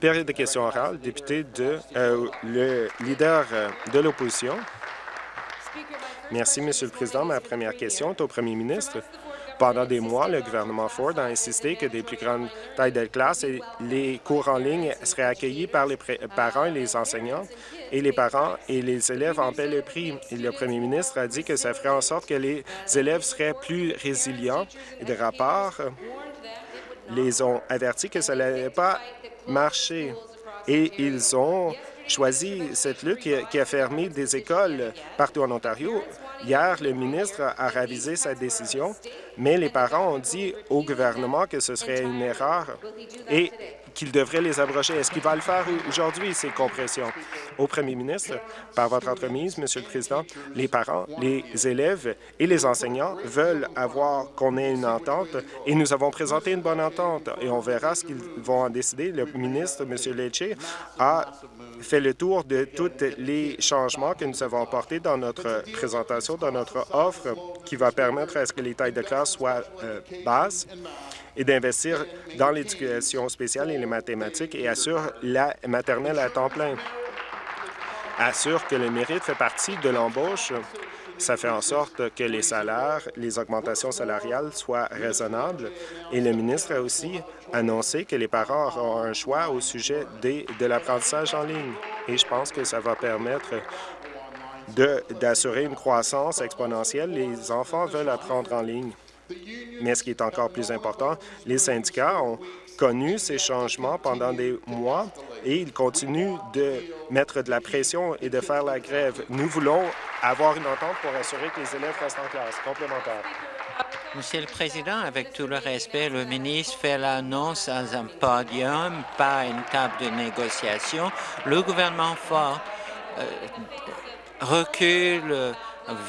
Période de questions orales, député de euh, le leader euh, de l'opposition. Merci, Monsieur le Président. Ma première question est au Premier ministre. Pendant des mois, le gouvernement Ford a insisté que des plus grandes tailles de classe et les cours en ligne seraient accueillis par les parents et les enseignants, et les parents et les élèves en paient le prix. Et le premier ministre a dit que ça ferait en sorte que les élèves seraient plus résilients. Et des rapports les ont avertis que ça n'allait pas marcher. Et ils ont choisi cette lutte qui a, fermé des écoles partout en Ontario. Hier, le ministre a révisé sa décision, mais les parents ont dit au gouvernement que ce serait une erreur qu'il devrait les abroger. Est-ce qu'il va le faire aujourd'hui, ces compressions? Au premier ministre, par votre entremise, Monsieur le Président, les parents, les élèves et les enseignants veulent avoir qu'on ait une entente et nous avons présenté une bonne entente et on verra ce qu'ils vont en décider. Le ministre, M. Lecce, a fait le tour de tous les changements que nous avons apportés dans notre présentation, dans notre offre, qui va permettre à ce que les tailles de classe soient euh, basses et d'investir dans l'éducation spéciale et les mathématiques et assure la maternelle à temps plein. Assure que le mérite fait partie de l'embauche. Ça fait en sorte que les salaires, les augmentations salariales soient raisonnables. Et le ministre a aussi annoncé que les parents auront un choix au sujet des- de l'apprentissage en ligne. Et je pense que ça va permettre d'assurer une croissance exponentielle. Les enfants veulent apprendre en ligne. Mais ce qui est encore plus important, les syndicats ont connu ces changements pendant des mois et ils continuent de mettre de la pression et de faire la grève. Nous voulons avoir une entente pour assurer que les élèves restent en classe. Complémentaire. Monsieur le Président, avec tout le respect, le ministre fait l'annonce à un podium, pas à une table de négociation. Le gouvernement Ford euh, recule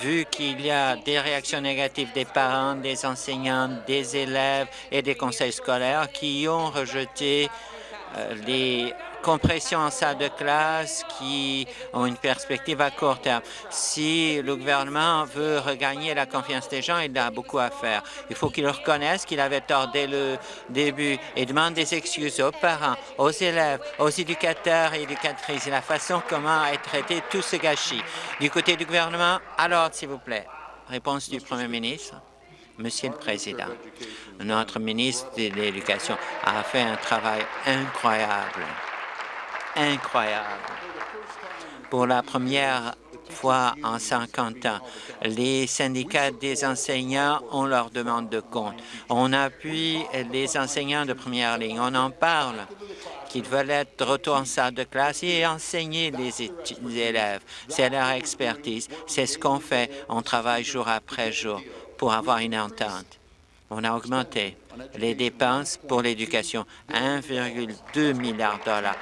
vu qu'il y a des réactions négatives des parents, des enseignants, des élèves et des conseils scolaires qui ont rejeté euh, les compressions en salle de classe qui ont une perspective à court terme. Si le gouvernement veut regagner la confiance des gens, il a beaucoup à faire. Il faut qu'il reconnaisse qu'il avait tort dès le début et demande des excuses aux parents, aux élèves, aux éducateurs et éducatrices et la façon comment est traité tout ce gâchis. Du côté du gouvernement, l'ordre, s'il vous plaît. Réponse du Premier ministre. Monsieur le Président, notre ministre de l'Éducation a fait un travail incroyable, incroyable. Pour la première fois en 50 ans, les syndicats des enseignants ont leur demande de compte. On appuie les enseignants de première ligne. On en parle qu'ils veulent être de retour en salle de classe et enseigner les, élèves. C'est leur expertise. C'est ce qu'on fait. On travaille jour après jour pour avoir une entente. On a augmenté les dépenses pour l'éducation, 1,2 milliard de dollars.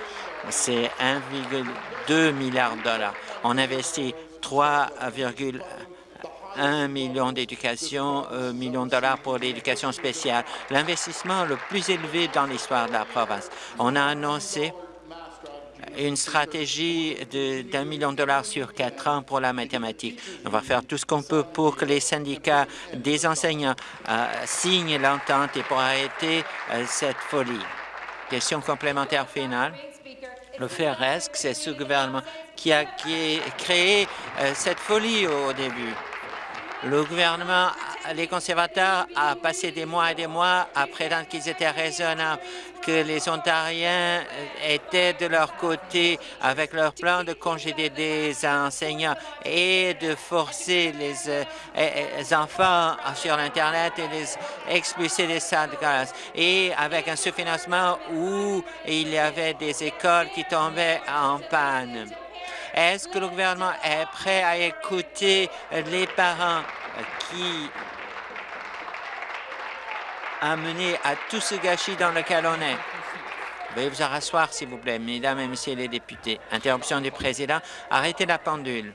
C'est 1,2 milliard de dollars. On investit 3,1 million d'éducation, euh, millions de dollars pour l'éducation spéciale, l'investissement le plus élevé dans l'histoire de la province. On a annoncé une stratégie d'un million de dollars sur quatre ans pour la mathématique. On va faire tout ce qu'on peut pour que les syndicats des enseignants euh, signent l'entente et pour arrêter euh, cette folie. Question complémentaire finale. Le fait c'est ce gouvernement qui a, qui a créé euh, cette folie au début. Le gouvernement, les conservateurs, a passé des mois et des mois à prétendre qu'ils étaient raisonnables, que les Ontariens étaient de leur côté avec leur plan de congédier des enseignants et de forcer les, euh, enfants sur l'Internet et les expulser des salles de classe. Et avec un sous-financement où il y avait des écoles qui tombaient en panne. Est-ce que le gouvernement est prêt à écouter les parents qui a mené à tout ce gâchis dans lequel on est? Veuillez vous rasseoir, s'il vous plaît, mesdames et messieurs les députés. Interruption du président. Arrêtez la pendule.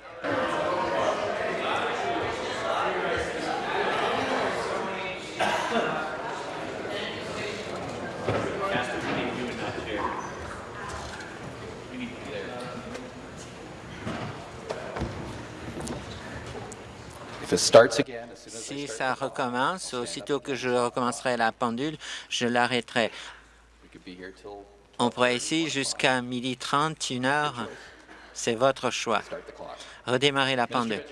Si ça recommence, aussitôt que je recommencerai la pendule, je l'arrêterai. On pourrait ici jusqu'à midi 30, une heure. C'est votre choix. Redémarrer la pendule.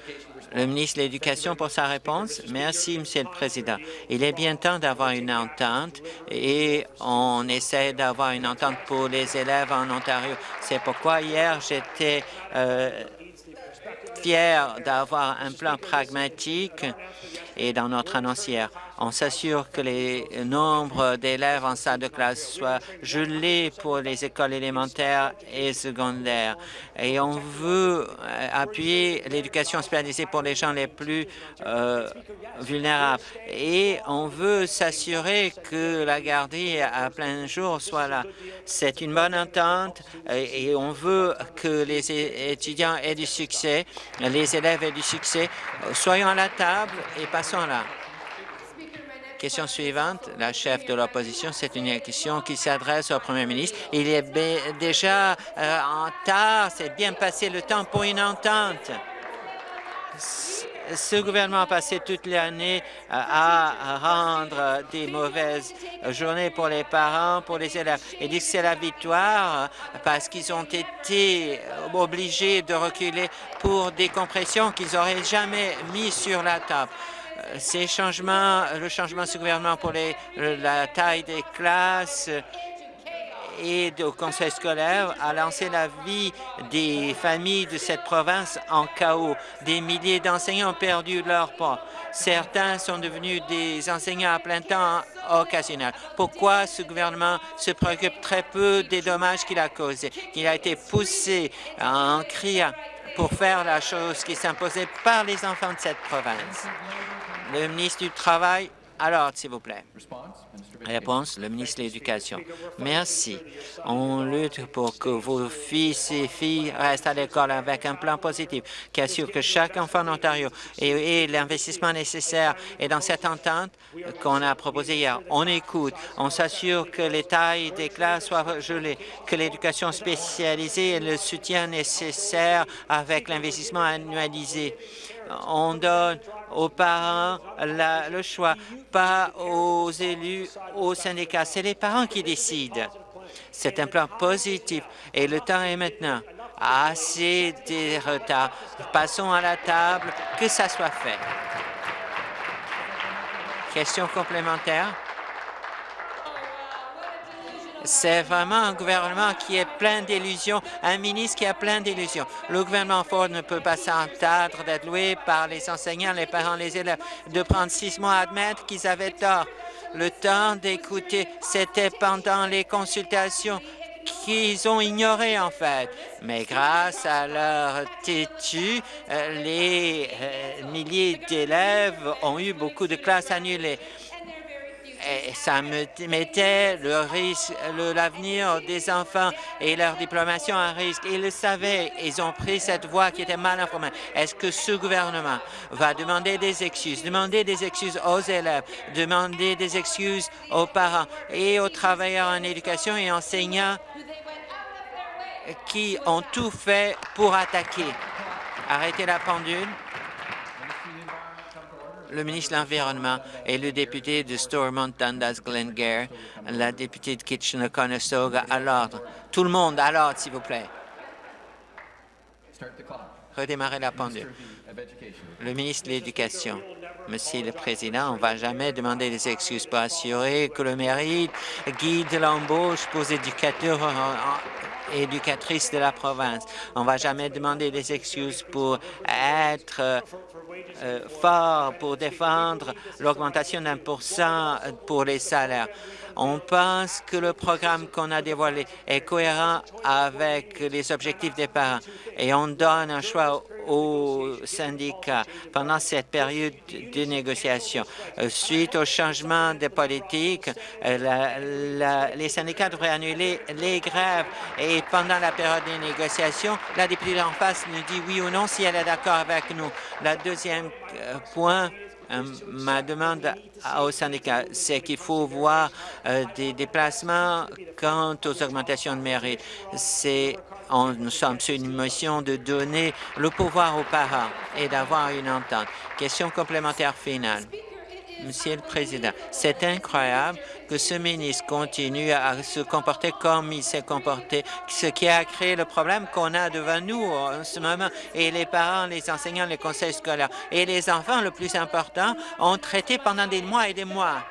Le ministre de l'Éducation pour sa réponse. Merci, Monsieur le Président. Il est bien temps d'avoir une entente et on essaie d'avoir une entente pour les élèves en Ontario. C'est pourquoi hier, j'étais euh, fier d'avoir un plan pragmatique et dans notre annoncière. On s'assure que les nombres d'élèves en salle de classe soient gelés pour les écoles élémentaires et secondaires. Et on veut euh, appuyer l'éducation spécialisée pour les gens les plus euh, vulnérables. Et on veut s'assurer que la garderie à plein jour soit là. C'est une bonne entente et on veut que les étudiants aient du succès, les élèves aient du succès. Soyons à la table et passons Question suivante, la chef de l'opposition, c'est une question qui s'adresse au premier ministre. Il est déjà euh, en tard, c'est bien passé le temps pour une entente. Ce gouvernement a passé toute l'année euh, à rendre des mauvaises journées pour les parents, pour les élèves. Il dit que c'est la victoire euh, parce qu'ils ont été obligés de reculer pour des compressions qu'ils n'auraient jamais mis sur la table ces changements, le changement de gouvernement pour la taille des classes et au conseil scolaire a lancé la vie des familles de cette province en chaos. Des milliers d'enseignants ont perdu leur poste. Certains sont devenus des enseignants à plein temps occasionnels. Pourquoi ce gouvernement se préoccupe très peu des dommages qu'il a causés, qu'il a été poussé en criant pour faire la chose qui s'imposait par les enfants de cette province? Le ministre du Travail, alors, s'il vous plaît. Réponse, le ministre de l'Éducation. Merci. On lutte pour que vos fils et filles restent à l'école avec un plan positif qui assure que chaque enfant en Ontario ait, l'investissement nécessaire. Et dans cette entente qu'on a proposée hier, on écoute, on s'assure que les tailles des classes soient gelées, que l'éducation spécialisée ait le soutien nécessaire avec l'investissement annualisé on donne aux parents le choix, pas aux élus, aux syndicats. C'est les parents qui décident. C'est un plan positif et le temps est maintenant. Assez de retard. Passons à la table, que ça soit fait. Question complémentaire? C'est vraiment un gouvernement qui est plein d'illusions, un ministre qui a plein d'illusions. Le gouvernement Ford ne peut pas s'entendre d'être loué par les enseignants, les parents, les élèves, de prendre six mois à admettre qu'ils avaient tort. Le temps d'écouter, c'était pendant les consultations qu'ils ont ignoré en fait. Mais grâce à leur têtu, euh, les euh, milliers d'élèves ont eu beaucoup de classes annulées ça me mettait le risque, l'avenir des enfants et leur diplomation en risque. Ils le savaient, ils ont pris cette voie qui était mal informée. Est-ce que ce gouvernement va demander des excuses, demander des excuses aux élèves, demander des excuses aux parents et aux travailleurs en éducation et enseignants qui ont tout fait pour attaquer? Arrêtez la pendule le ministre de l'Environnement et le député de Stormont Dundas Glengarry, la députée de Kitchener-Conestoga à l'ordre. Tout le monde à l'ordre, s'il vous plaît. Redémarrer la pendule. Le ministre de l'Éducation. Monsieur le Président, on ne va jamais demander des excuses pour assurer que le mérite guide l'embauche pour les éducateurs éducatrices de la province. On ne va jamais demander des excuses pour être euh, fort pour défendre l'augmentation d'un pour cent pour les salaires. On pense que le programme qu'on a dévoilé est cohérent avec les objectifs des parents et on donne un choix aux syndicats pendant cette période de négociation. Euh, suite au changement de politique, euh, les syndicats devraient annuler les grèves et pendant la période de négociation, la députée en face nous dit oui ou non si elle est d'accord avec nous. Le deuxième euh, point, ma demande au syndicat, c'est qu'il faut voir euh, des déplacements quant aux augmentations de mérite. C'est nous sommes sur une mission de donner le pouvoir aux parents et d'avoir une entente. Question complémentaire finale. Monsieur le Président, c'est incroyable que ce ministre continue à se comporter comme il s'est comporté, ce qui a créé le problème qu'on a devant nous en ce moment. Et les parents, les enseignants, les conseils scolaires et les enfants, le plus important, ont traité pendant des mois et des mois.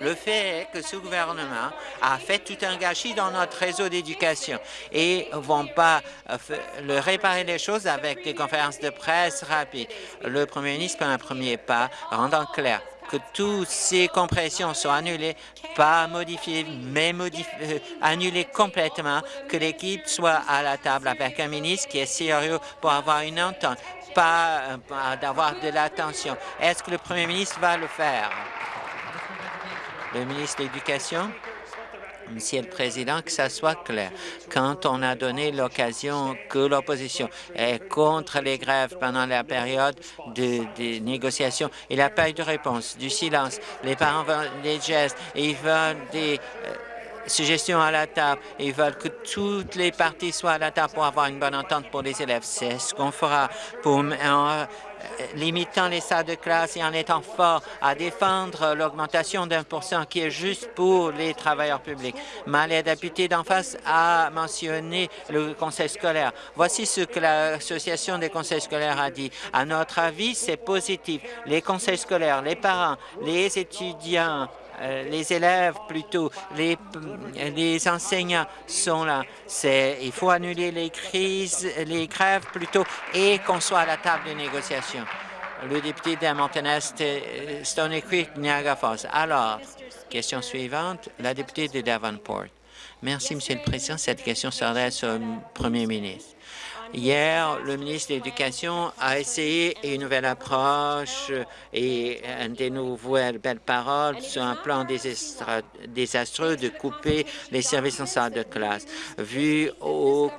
Le fait est que ce gouvernement a fait tout un gâchis dans notre réseau d'éducation et ne vont pas euh, le réparer les choses avec des conférences de presse rapides. Le premier ministre fait un premier pas, rendant clair que toutes ces compressions soient annulées, pas modifiées, mais euh, annulées complètement, que l'équipe soit à la table avec un ministre qui est sérieux pour avoir une entente, pas euh, d'avoir de l'attention. Est-ce que le premier ministre va le faire? Le ministre de l'Éducation? Monsieur le Président, que ça soit clair. Quand on a donné l'occasion que l'opposition est contre les grèves pendant la période de, négociations, il n'y a pas eu de réponse, du silence. Les parents veulent des gestes, ils veulent des euh, suggestions à la table. Ils veulent que toutes les parties soient à la table pour avoir une bonne entente pour les élèves. C'est ce qu'on fera pour limitant les salles de classe et en étant fort à défendre l'augmentation d'un pour cent qui est juste pour les travailleurs publics. Ma député d'en face a mentionné le conseil scolaire. Voici ce que l'Association des conseils scolaires a dit. À notre avis, c'est positif. Les conseils scolaires, les parents, les étudiants, les élèves plutôt, les, les enseignants sont là. Il faut annuler les crises, les grèves plutôt et qu'on soit à la table des négociations. Le député de Mountain-Est, euh, Stony Creek, Niagara Falls. Alors, question suivante, la députée de Davenport. Merci, Monsieur le Président. Cette question s'adresse au Premier ministre. Hier, le ministre de l'Éducation a essayé une nouvelle approche et des nouvelles belles paroles sur un plan désastreux de couper les services en salle de classe. Vu au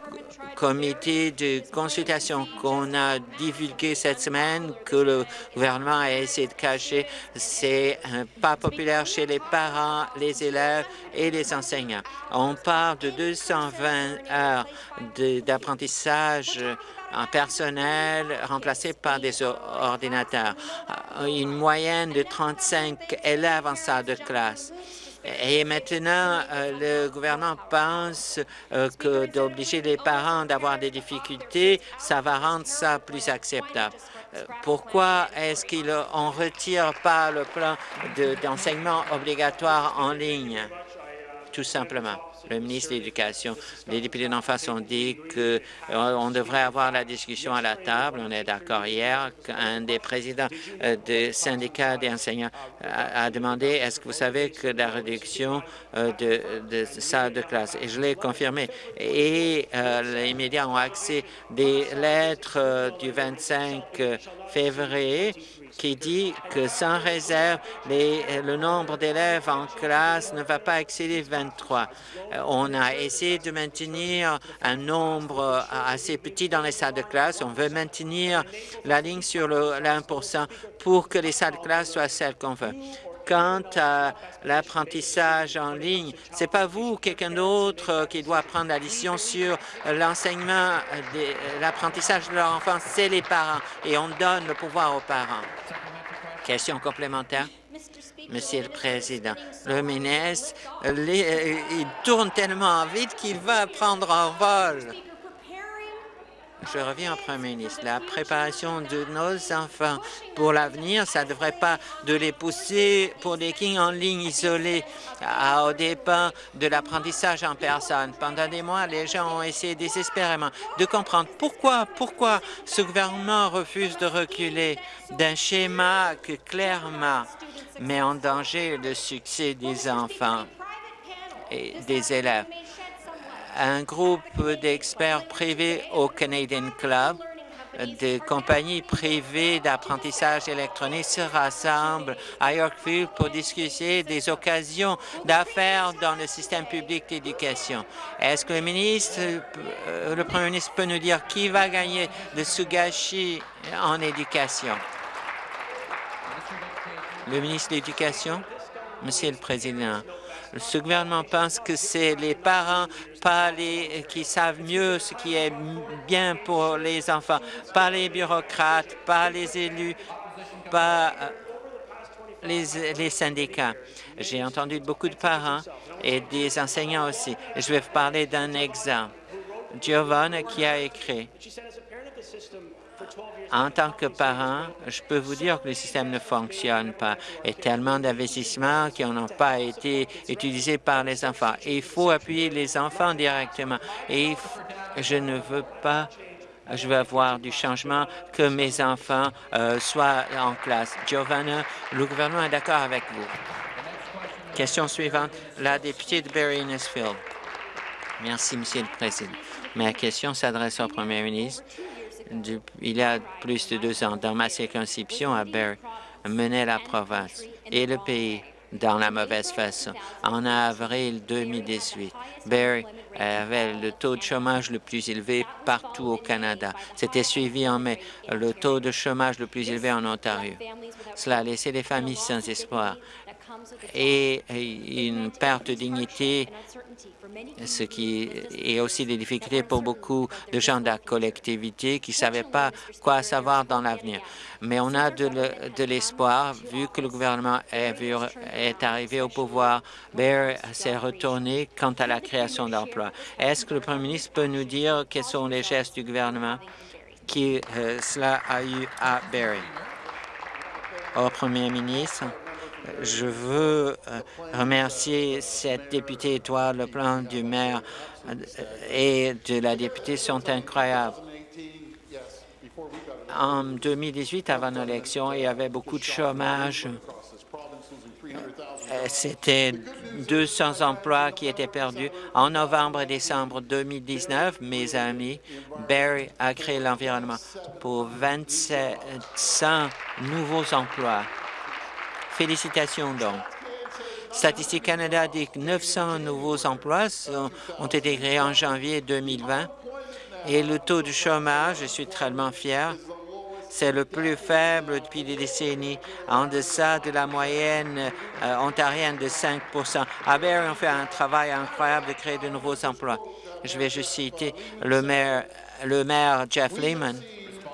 comité de consultation qu'on a divulgué cette semaine, que le gouvernement a essayé de cacher, c'est pas populaire chez les parents, les élèves et les enseignants. On parle de 220 heures d'apprentissage en personnel remplacé par des ordinateurs, une moyenne de 35 élèves en salle de classe. Et maintenant, euh, le gouvernement pense euh, que d'obliger les parents d'avoir des difficultés, ça va rendre ça plus acceptable. Euh, pourquoi est-ce qu'on ne retire pas le plan d'enseignement obligatoire en ligne, tout simplement? Le ministre de l'Éducation. Les députés d'en face ont dit qu'on euh, devrait avoir la discussion à la table. On est d'accord hier qu'un des présidents euh, des syndicats des enseignants a, demandé est-ce que vous savez que la réduction euh, de, de salles de classe, et je l'ai confirmé, et les médias ont accès des lettres du 25 février qui dit que sans réserve, le nombre d'élèves en classe ne va pas excéder 23. Euh, on a essayé de maintenir un nombre assez petit dans les salles de classe. On veut maintenir la ligne sur le 1 pour que les salles de classe soient celles qu'on veut quant à l'apprentissage en ligne, c'est pas vous ou quelqu'un d'autre qui doit prendre la décision sur l'enseignement, l'apprentissage de leur enfant, c'est les parents et on donne le pouvoir aux parents. Question complémentaire. Monsieur le Président, le ministre, il tourne tellement vite qu'il va prendre un vol. Je reviens au Premier ministre. La préparation de nos enfants pour l'avenir, ça ne devrait pas de les pousser pour des kings en ligne isolés au dépens de l'apprentissage en personne. Pendant des mois, les gens ont essayé désespérément de comprendre pourquoi, pourquoi ce gouvernement refuse de reculer d'un schéma que clairement met en danger le succès des enfants et des élèves un groupe d'experts privés au Canadian Club des compagnies privées d'apprentissage électronique se rassemblent à Yorkville pour discuter des occasions d'affaires dans le système public d'éducation. Est-ce que le ministre, euh, le premier ministre peut nous dire qui va gagner de gâchis en éducation? Le ministre de l'Éducation, Monsieur le Président, ce gouvernement pense que c'est les parents, pas les qui savent mieux ce qui est bien pour les enfants, pas les bureaucrates, pas les élus, pas euh, les, les syndicats. J'ai entendu beaucoup de parents et des enseignants aussi. Je vais vous parler d'un exemple. Giovanna qui a écrit en tant que parent, je peux vous dire que le système ne fonctionne pas. A tellement d'investissements qui n'ont pas été utilisés par les enfants. il faut appuyer les enfants directement. Et je ne veux pas je veux avoir du changement, que mes enfants euh, soient en classe. Giovanna, le gouvernement est d'accord avec vous. Question suivante, la députée de Barry Innisfield. Merci, Monsieur le Président. Ma question s'adresse au Premier ministre il y a plus de deux ans, dans ma circonscription à Barrie, menait la province et le pays dans la mauvaise façon. En avril 2018, Barrie avait le taux de chômage le plus élevé partout au Canada. C'était suivi en mai le taux de chômage le plus élevé en Ontario. Cela a laissé les familles sans espoir et une perte de dignité ce qui est aussi des difficultés pour beaucoup de gens de la collectivité qui ne savaient pas quoi savoir dans l'avenir. Mais on a de l'espoir, vu que le gouvernement est, arrivé au pouvoir, Bear s'est retourné quant à la création d'emplois. Est-ce que le Premier ministre peut nous dire quels sont les gestes du gouvernement qui euh, cela a eu à Barrie? Au Premier ministre, je veux euh, remercier cette députée étoile. Le plan du maire euh, et de la députée sont incroyables. En 2018, avant l'élection, il y avait beaucoup de chômage. Euh, c'était 200 emplois qui étaient perdus. En novembre et décembre 2019, mes amis, Barry a créé l'environnement pour 2700 nouveaux emplois. Félicitations donc. Statistique Canada dit que 900 nouveaux emplois ont été créés en janvier 2020 et le taux de chômage, je suis très fier, c'est le plus faible depuis des décennies, en deçà de la moyenne euh, ontarienne de 5% À Barrie, on fait un travail incroyable de créer de nouveaux emplois. Je vais juste citer le maire, le maire Jeff Lehman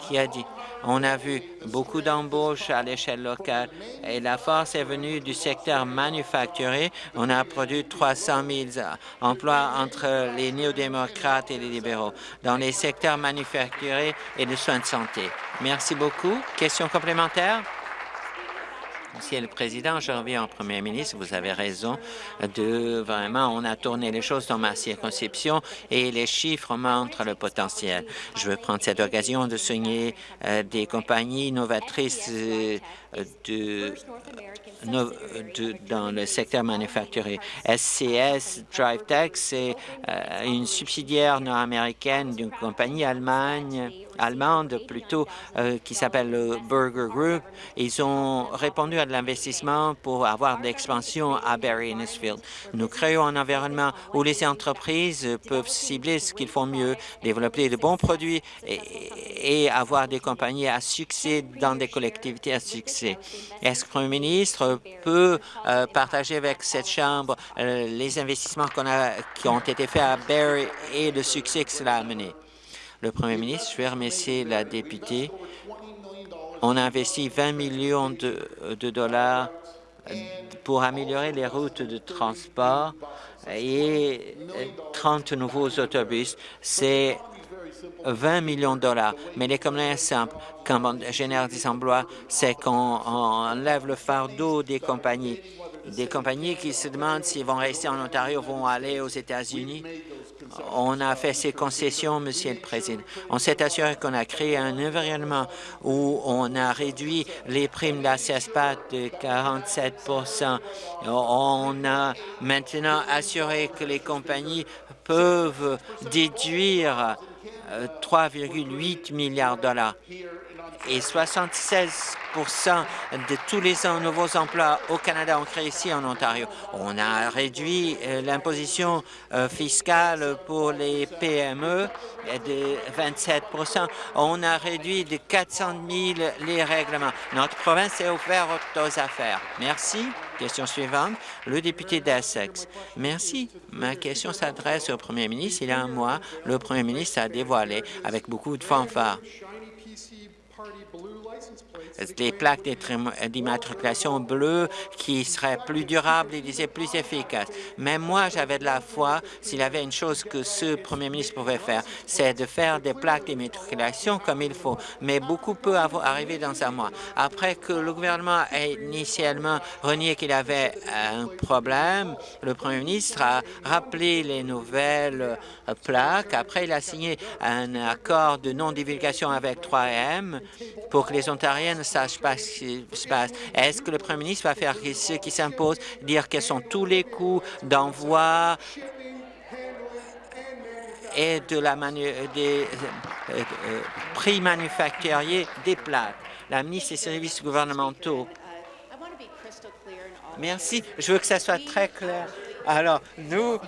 qui a dit on a vu beaucoup d'embauches à l'échelle locale et la force est venue du secteur manufacturier. On a produit 300 000 emplois entre les néo-démocrates et les libéraux dans les secteurs manufacturiers et de soins de santé. Merci beaucoup. Question complémentaire? Monsieur le Président, je reviens au Premier ministre. Vous avez raison de vraiment, on a tourné les choses dans ma circonscription et les chiffres montrent le potentiel. Je veux prendre cette occasion de souligner euh, des compagnies novatrices euh, dans le secteur manufacturier. SCS DriveTech, c'est euh, une subsidiaire nord-américaine d'une compagnie Allemagne, allemande plutôt, euh, qui s'appelle le Burger Group. Ils ont répondu à de l'investissement pour avoir de l'expansion à Barrie Innisfield. Nous créons un environnement où les entreprises peuvent cibler ce qu'ils font mieux, développer de bons produits et, avoir des compagnies à succès dans des collectivités à succès. Est-ce que le ministre peut euh, partager avec cette Chambre euh, les investissements qui ont été faits à Barrie et le succès que cela a amené? Le Premier ministre, je vais remercier la députée. On a investi 20 millions de, dollars pour améliorer les routes de transport et 30 nouveaux autobus. C'est 20 millions de dollars. Mais l'économie est simple. Quand on génère des emplois, c'est qu'on enlève le fardeau des compagnies. Des compagnies qui se demandent s'ils vont rester en Ontario vont aller aux États-Unis. On a fait ces concessions, Monsieur le Président. On s'est assuré qu'on a créé un environnement où on a réduit les primes de la CESPAT de 47% On a maintenant assuré que les compagnies peuvent déduire 3,8 milliards de dollars. Et 76 de tous les nouveaux emplois au Canada ont créé ici en Ontario. On a réduit euh, l'imposition euh, fiscale pour les PME de 27 On a réduit de 400 000 les règlements. Notre province est ouverte aux affaires. Merci. Question suivante, le député d'Essex. Merci. Ma question s'adresse au premier ministre. Il y a un mois, le premier ministre a dévoilé avec beaucoup de fanfare license des plaques d'immatriculation bleues qui seraient plus durables et plus efficaces. Mais moi, j'avais de la foi s'il y avait une chose que ce premier ministre pouvait faire, c'est de faire des plaques d'immatriculation comme il faut. Mais beaucoup peut arriver dans un mois. Après que le gouvernement ait initialement renié qu'il avait un problème, le premier ministre a rappelé les nouvelles plaques. Après, il a signé un accord de non-divulgation avec 3M pour que les Ontariens ne sachent pas ce qui se passe. Est-ce que le Premier ministre va faire ce qui s'impose, dire quels sont tous les coûts d'envoi et de la des euh, euh, prix manufacturiers des plaques? La ministre des Services gouvernementaux. Merci. Je veux que ça soit très clair. Alors, nous,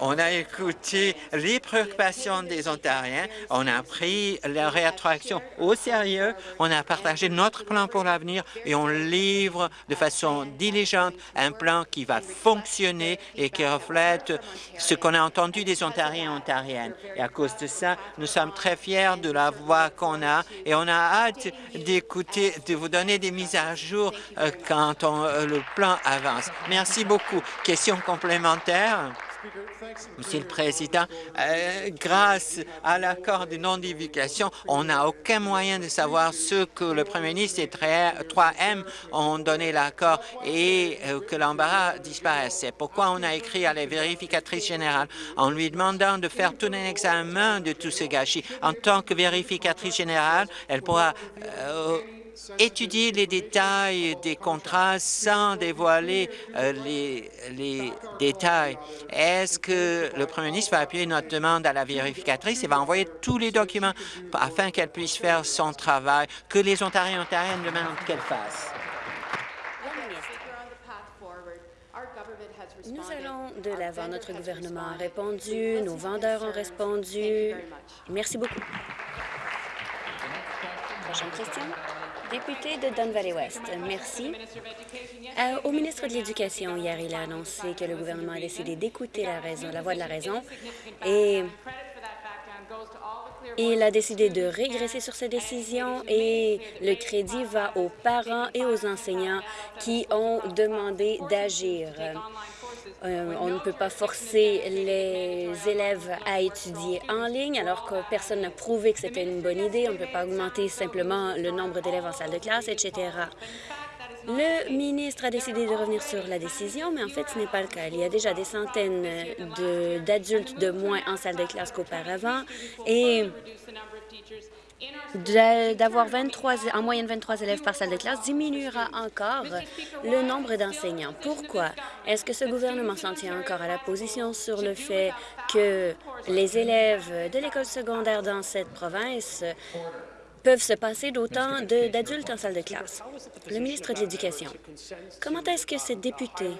on a écouté les préoccupations des Ontariens, on a pris la réattraction au sérieux, on a partagé notre plan pour l'avenir et on livre de façon diligente un plan qui va fonctionner et qui reflète ce qu'on a entendu des Ontariens et Ontariennes. Et à cause de ça, nous sommes très fiers de la voix qu'on a et on a hâte d'écouter, de vous donner des mises à jour euh, quand euh, le plan avance. Merci beaucoup. Question complémentaire Monsieur le Président, euh, grâce à l'accord de non-divulgation, on n'a aucun moyen de savoir ce que le Premier ministre et 3M ont donné l'accord et euh, que l'embarras disparaisse. C'est pourquoi on a écrit à la vérificatrice générale en lui demandant de faire tout un examen de tous ces gâchis. En tant que vérificatrice générale, elle pourra euh, étudier les détails des contrats sans dévoiler euh, les, les, détails. Est-ce que le premier ministre va appuyer notre demande à la vérificatrice et va envoyer tous les documents afin qu'elle puisse faire son travail, que les Ontariens et Ontariennes demandent qu'elle fasse? Nous allons de l'avant. Notre gouvernement a répondu, nos vendeurs ont répondu. Merci beaucoup. Prochaine question député de Don Valley West. Merci. Euh, au ministre de l'Éducation, hier, il a annoncé que le gouvernement a décidé d'écouter la, la voix de la raison et il a décidé de régresser sur sa décision et le crédit va aux parents et aux enseignants qui ont demandé d'agir. Euh, on ne peut pas forcer les élèves à étudier en ligne alors que personne n'a prouvé que c'était une bonne idée. On ne peut pas augmenter simplement le nombre d'élèves en salle de classe, etc. Le ministre a décidé de revenir sur la décision, mais en fait, ce n'est pas le cas. Il y a déjà des centaines d'adultes de, moins en salle de classe qu'auparavant et d'avoir 23, en moyenne 23 élèves par salle de classe diminuera encore le nombre d'enseignants. Pourquoi? Est-ce que ce gouvernement s'en tient encore à la position sur le fait que les élèves de l'école secondaire dans cette province peuvent se passer d'autant d'adultes en salle de classe? Le ministre de l'Éducation, comment est-ce que ces députés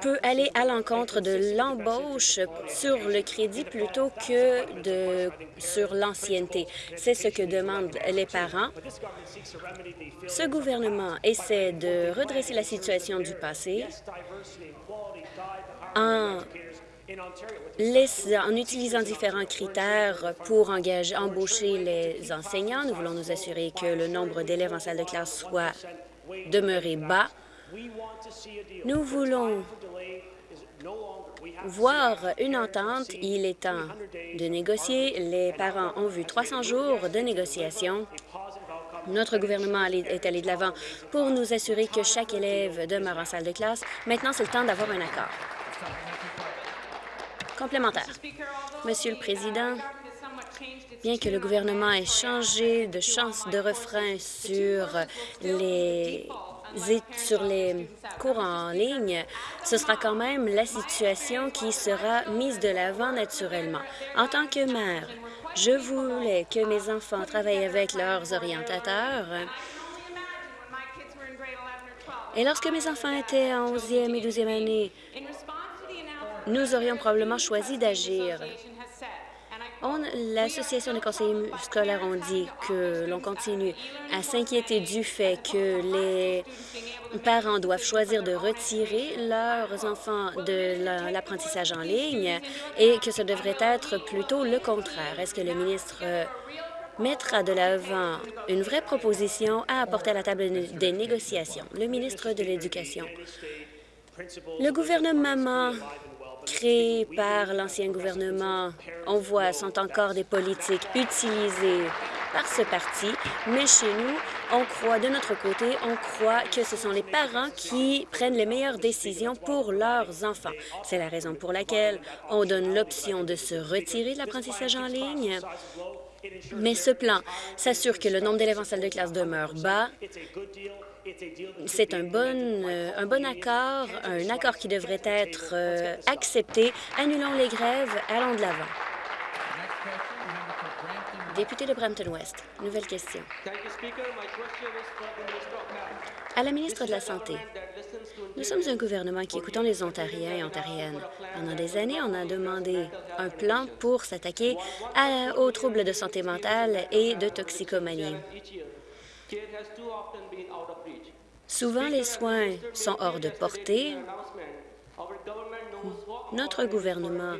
peut aller à l'encontre de l'embauche sur le crédit plutôt que de, sur l'ancienneté. C'est ce que demandent les parents. Ce gouvernement essaie de redresser la situation du passé en, en utilisant différents critères pour engager, embaucher les enseignants. Nous voulons nous assurer que le nombre d'élèves en salle de classe soit demeuré bas nous voulons voir une entente. Il est temps de négocier. Les parents ont vu 300 jours de négociations. Notre gouvernement est allé de l'avant pour nous assurer que chaque élève demeure en salle de classe. Maintenant, c'est le temps d'avoir un accord. Complémentaire. Monsieur le Président, bien que le gouvernement ait changé de chance de refrain sur les sur les cours en ligne, ce sera quand même la situation qui sera mise de l'avant naturellement. En tant que maire, Je voulais que mes enfants travaillent avec leurs orientateurs. Et lorsque mes enfants étaient en 11e et 12e année, nous aurions probablement choisi d'agir. L'Association des conseillers scolaires ont dit que l'on continue à s'inquiéter du fait que les parents doivent choisir de retirer leurs enfants de l'apprentissage en ligne et que ce devrait être plutôt le contraire. Est-ce que le ministre euh, mettra de l'avant une vraie proposition à apporter à la table des négociations? Le ministre de l'Éducation. Le gouvernement créés par l'ancien gouvernement, on voit, sont encore des politiques utilisées par ce parti, mais chez nous, on croit, de notre côté, on croit que ce sont les parents qui prennent les meilleures décisions pour leurs enfants. C'est la raison pour laquelle on donne l'option de se retirer de l'apprentissage en ligne, mais ce plan s'assure que le nombre d'élèves en salle de classe demeure bas, c'est un bon, euh, un bon accord, un accord qui devrait être euh, accepté. Annulons les grèves, allons de l'avant. Député de Brampton-Ouest, nouvelle question. À la ministre de la Santé, nous sommes un gouvernement qui écoutons les Ontariens et Ontariennes. Pendant des années, on a demandé un plan pour s'attaquer aux troubles de santé mentale et de toxicomanie. Souvent, les soins sont hors de portée. Notre gouvernement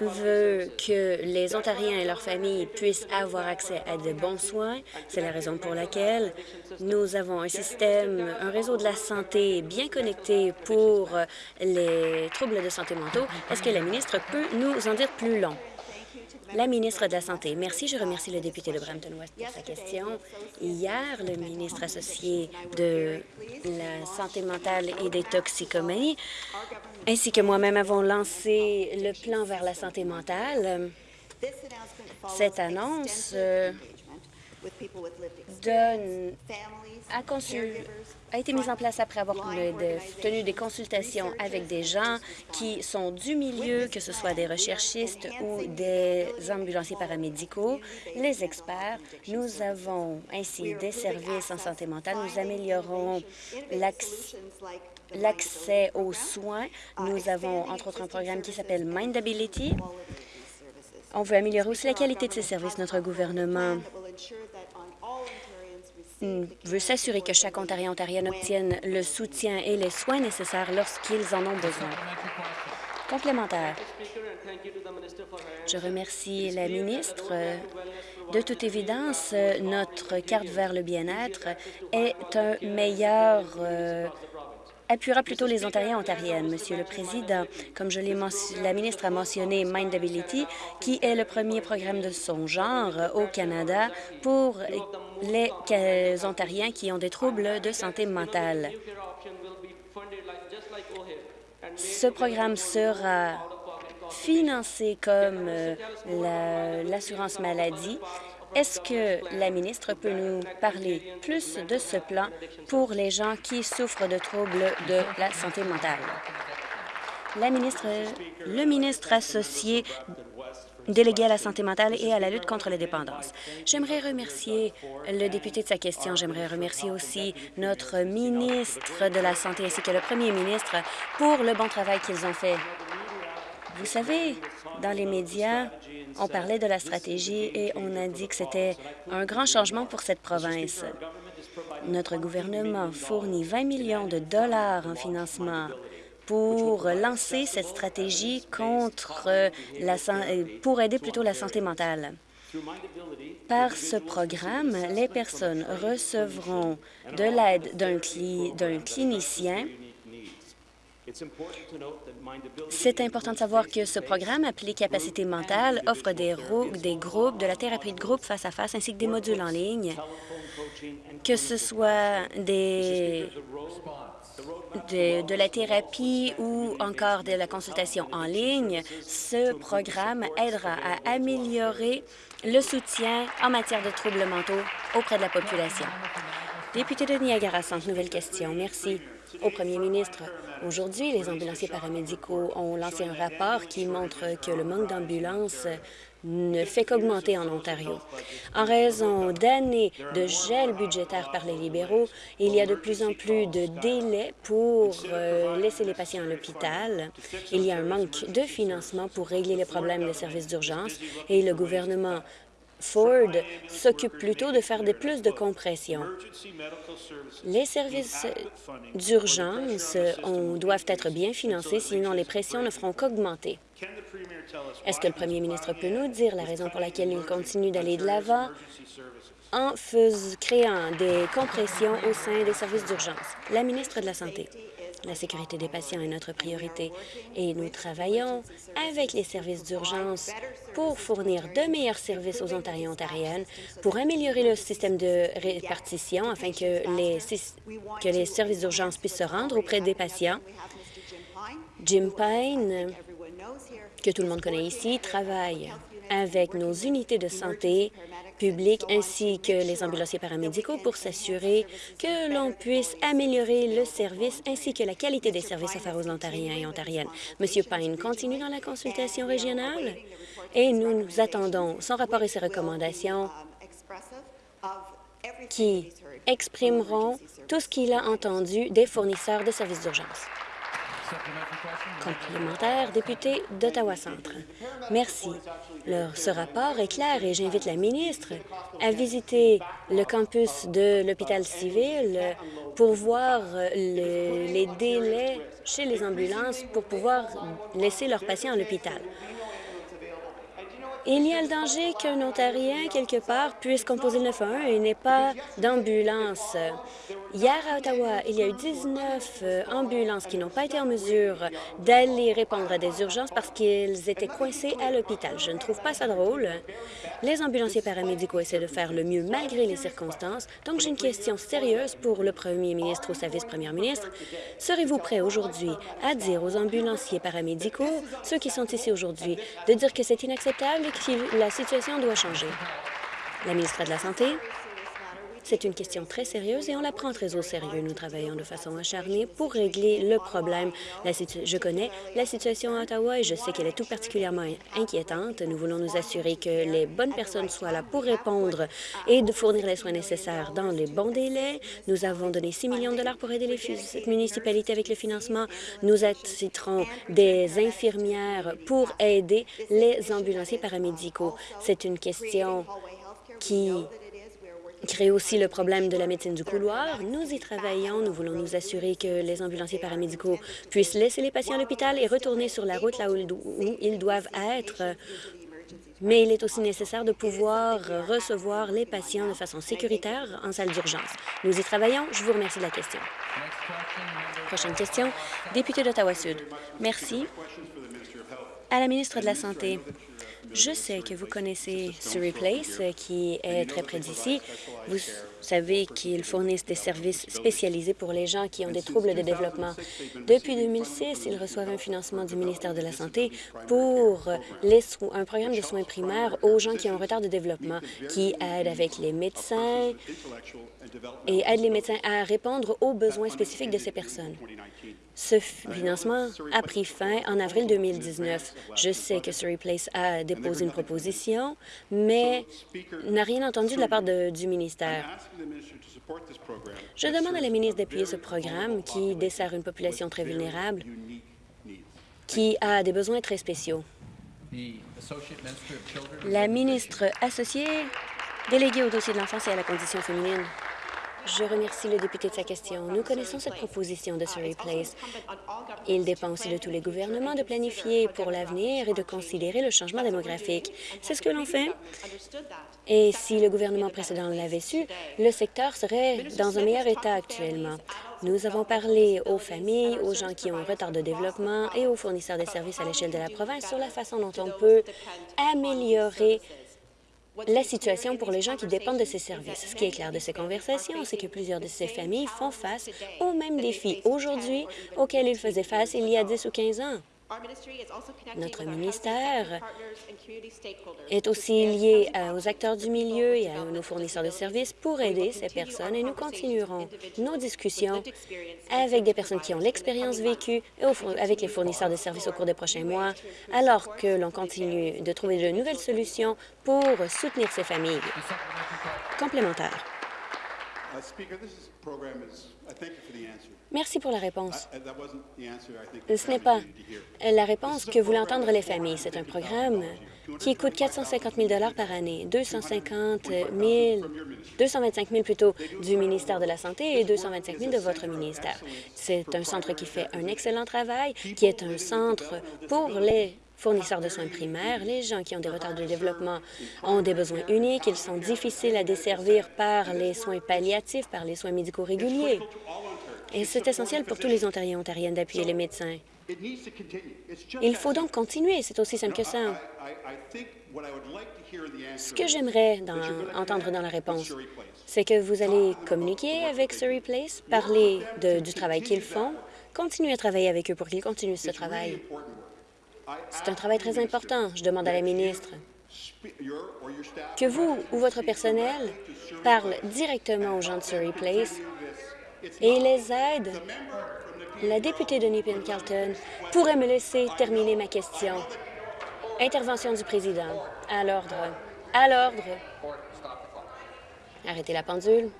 veut que les Ontariens et leurs familles puissent avoir accès à de bons soins. C'est la raison pour laquelle nous avons un système, un réseau de la santé bien connecté pour les troubles de santé mentaux. Est-ce que la ministre peut nous en dire plus long? La ministre de la Santé. Merci. Je remercie le député de Brampton-Ouest pour sa question. Hier, le ministre associé de la santé mentale et des toxicomanies, ainsi que moi-même, avons lancé le plan vers la santé mentale. Cette annonce euh, donne à, a été mise en place après avoir tenu des consultations avec des gens qui sont du milieu, que ce soit des recherchistes ou des ambulanciers paramédicaux, les experts. Nous avons ainsi des services en santé mentale. Nous améliorons l'accès aux soins. Nous avons, entre autres, un programme qui s'appelle Mindability. On veut améliorer aussi la qualité de ces services. Notre gouvernement veut s'assurer que chaque Ontarien Ontarienne obtienne le soutien et les soins nécessaires lorsqu'ils en ont besoin. Complémentaire. Je remercie la ministre. De toute évidence, notre carte vers le bien-être est un meilleur euh, appuiera plutôt les Ontariens et Ontariennes. Monsieur le Président, comme je l'ai la ministre a mentionné Mindability, qui est le premier programme de son genre au Canada pour les Ontariens qui ont des troubles de santé mentale. Ce programme sera financé comme euh, l'assurance maladie est-ce que la ministre peut nous parler plus de ce plan pour les gens qui souffrent de troubles de la santé mentale? La ministre, le ministre associé délégué à la santé mentale et à la lutte contre la dépendance. J'aimerais remercier le député de sa question. J'aimerais remercier aussi notre ministre de la Santé ainsi que le premier ministre pour le bon travail qu'ils ont fait. Vous savez, dans les médias, on parlait de la stratégie et on a dit que c'était un grand changement pour cette province. Notre gouvernement fournit 20 millions de dollars en financement pour lancer cette stratégie contre la, pour aider plutôt la santé mentale. Par ce programme, les personnes recevront de l'aide d'un clinicien c'est important de savoir que ce programme appelé Capacité mentale offre des, des groupes, de la thérapie de groupe face à face, ainsi que des modules en ligne, que ce soit des, de, de, la thérapie ou encore de la consultation en ligne, ce programme aidera à améliorer le soutien en matière de troubles mentaux auprès de la population. Député de Niagara Centre, nouvelle question. Merci. Au premier ministre, aujourd'hui, les ambulanciers paramédicaux ont lancé un rapport qui montre que le manque d'ambulances ne fait qu'augmenter en Ontario. En raison d'années de gel budgétaire par les libéraux, il y a de plus en plus de délais pour euh, laisser les patients à l'hôpital. Il y a un manque de financement pour régler les problèmes des services d'urgence et le gouvernement Ford s'occupe plutôt de faire des plus de compression. Les services d'urgence doivent être bien financés, sinon les pressions ne feront qu'augmenter. Est-ce que le premier ministre peut nous dire la raison pour laquelle il continue d'aller de l'avant en créant des compressions au sein des services d'urgence? La ministre de la Santé. La sécurité des patients est notre priorité et nous travaillons avec les services d'urgence pour fournir de meilleurs services aux Ontariens et Ontariennes, pour améliorer le système de répartition afin que les, services d'urgence puissent se rendre auprès des patients. Jim Pine, que tout le monde connaît ici, travaille avec nos unités de santé ainsi que les ambulanciers paramédicaux pour s'assurer que l'on puisse améliorer le service ainsi que la qualité des services offerts aux Ontariens et Ontariennes. Monsieur Pine continue dans la consultation régionale et nous, nous attendons son rapport et ses recommandations qui exprimeront tout ce qu'il a entendu des fournisseurs de services d'urgence. Complémentaire, député d'Ottawa-Centre. Merci. ce rapport est clair et j'invite la ministre à visiter le campus de l'hôpital civil pour voir les délais chez les ambulances pour pouvoir laisser leurs patients à l'hôpital. Il y a le danger qu'un Ontarien, quelque part, puisse composer le 911 et n'ait pas d'ambulance. Hier, à Ottawa, il y a eu 19 euh, ambulances qui n'ont pas été en mesure d'aller répondre à des urgences parce qu'ils étaient coincés à l'hôpital. Je ne trouve pas ça drôle. Les ambulanciers paramédicaux essaient de faire le mieux malgré les circonstances. Donc, j'ai une question sérieuse pour le premier ministre ou sa vice-première ministre. Serez-vous prêt aujourd'hui à dire aux ambulanciers paramédicaux, ceux qui sont ici aujourd'hui, de dire que c'est inacceptable la situation doit changer? La ministre de la Santé. C'est une question très sérieuse et on la prend très au sérieux. Nous travaillons de façon acharnée pour régler le problème. je connais la situation à Ottawa et je sais qu'elle est tout particulièrement inquiétante. Nous voulons nous assurer que les bonnes personnes soient là pour répondre et de fournir les soins nécessaires dans les bons délais. Nous avons donné 6 millions de dollars pour aider les municipalités avec le financement. Nous attitrons des infirmières pour aider les ambulanciers paramédicaux. C'est une question qui crée aussi le problème de la médecine du couloir. Nous y travaillons. Nous voulons nous assurer que les ambulanciers paramédicaux puissent laisser les patients à l'hôpital et retourner sur la route là où ils doivent être. Mais il est aussi nécessaire de pouvoir recevoir les patients de façon sécuritaire en salle d'urgence. Nous y travaillons. Je vous remercie de la question. Prochaine question, député d'Ottawa-Sud. Merci. À la ministre de la Santé. Je sais que vous connaissez Surrey Place, qui est très près d'ici. Vous savez qu'ils fournissent des services spécialisés pour les gens qui ont des troubles de développement. Depuis 2006, ils reçoivent un financement du ministère de la Santé pour les un programme de soins primaires aux gens qui ont un retard de développement, qui aide avec les médecins et aide les médecins à répondre aux besoins spécifiques de ces personnes. Ce financement a pris fin en avril 2019. Je sais que Surrey Place a déposé une proposition, mais n'a rien entendu de la part du ministère. Je demande à la ministre d'appuyer ce programme qui dessert une population très vulnérable qui a des besoins très spéciaux. La ministre associée déléguée au dossier de l'enfance et à la condition féminine. Je remercie le député de sa question. Nous connaissons cette proposition de Surrey Place. Il dépend aussi de tous les gouvernements de planifier pour l'avenir et de considérer le changement démographique. C'est ce que l'on fait. Et si le gouvernement précédent l'avait su, le secteur serait dans un meilleur état actuellement. Nous avons parlé aux familles, aux gens qui ont un retard de développement et aux fournisseurs de services à l'échelle de la province sur la façon dont on peut améliorer la situation pour les gens qui dépendent de ces services. Ce qui est clair de ces conversations, c'est que plusieurs de ces familles font face aux mêmes défis aujourd'hui auxquels ils faisaient face il y a 10 ou 15 ans. Notre ministère est aussi lié aux acteurs du milieu et à nos fournisseurs de services pour aider ces personnes et nous continuerons nos discussions avec des personnes qui ont l'expérience vécue et avec les fournisseurs de services au cours des prochains mois, alors que l'on continue de trouver de nouvelles solutions pour soutenir ces familles. Complémentaire. Merci pour la réponse. Ce n'est pas la réponse que voulaient entendre les familles. C'est un programme qui coûte 450 000 par année, 250 000, 225 000 plutôt du ministère de la Santé et 225 000 de votre ministère. C'est un centre qui fait un excellent travail, qui est un centre pour les fournisseurs de soins primaires. Les gens qui ont des retards de développement ont des besoins uniques. Ils sont difficiles à desservir par les soins palliatifs, par les soins médicaux réguliers. Et c'est essentiel pour tous les Ontariens et Ontariennes d'appuyer les médecins. Il faut donc continuer, c'est aussi simple que ça. Ce que j'aimerais entendre dans la réponse, c'est que vous allez communiquer avec Surrey Place, parler du travail qu'ils font, continuer à travailler avec eux pour qu'ils continuent ce travail. C'est un travail très important. Je demande à la ministre que vous ou votre personnel parle directement aux gens de Surrey Place et les aide. La députée de Nepean-Carlton pourrait me laisser terminer ma question. Intervention du président. À l'ordre. À l'ordre. Arrêtez la pendule.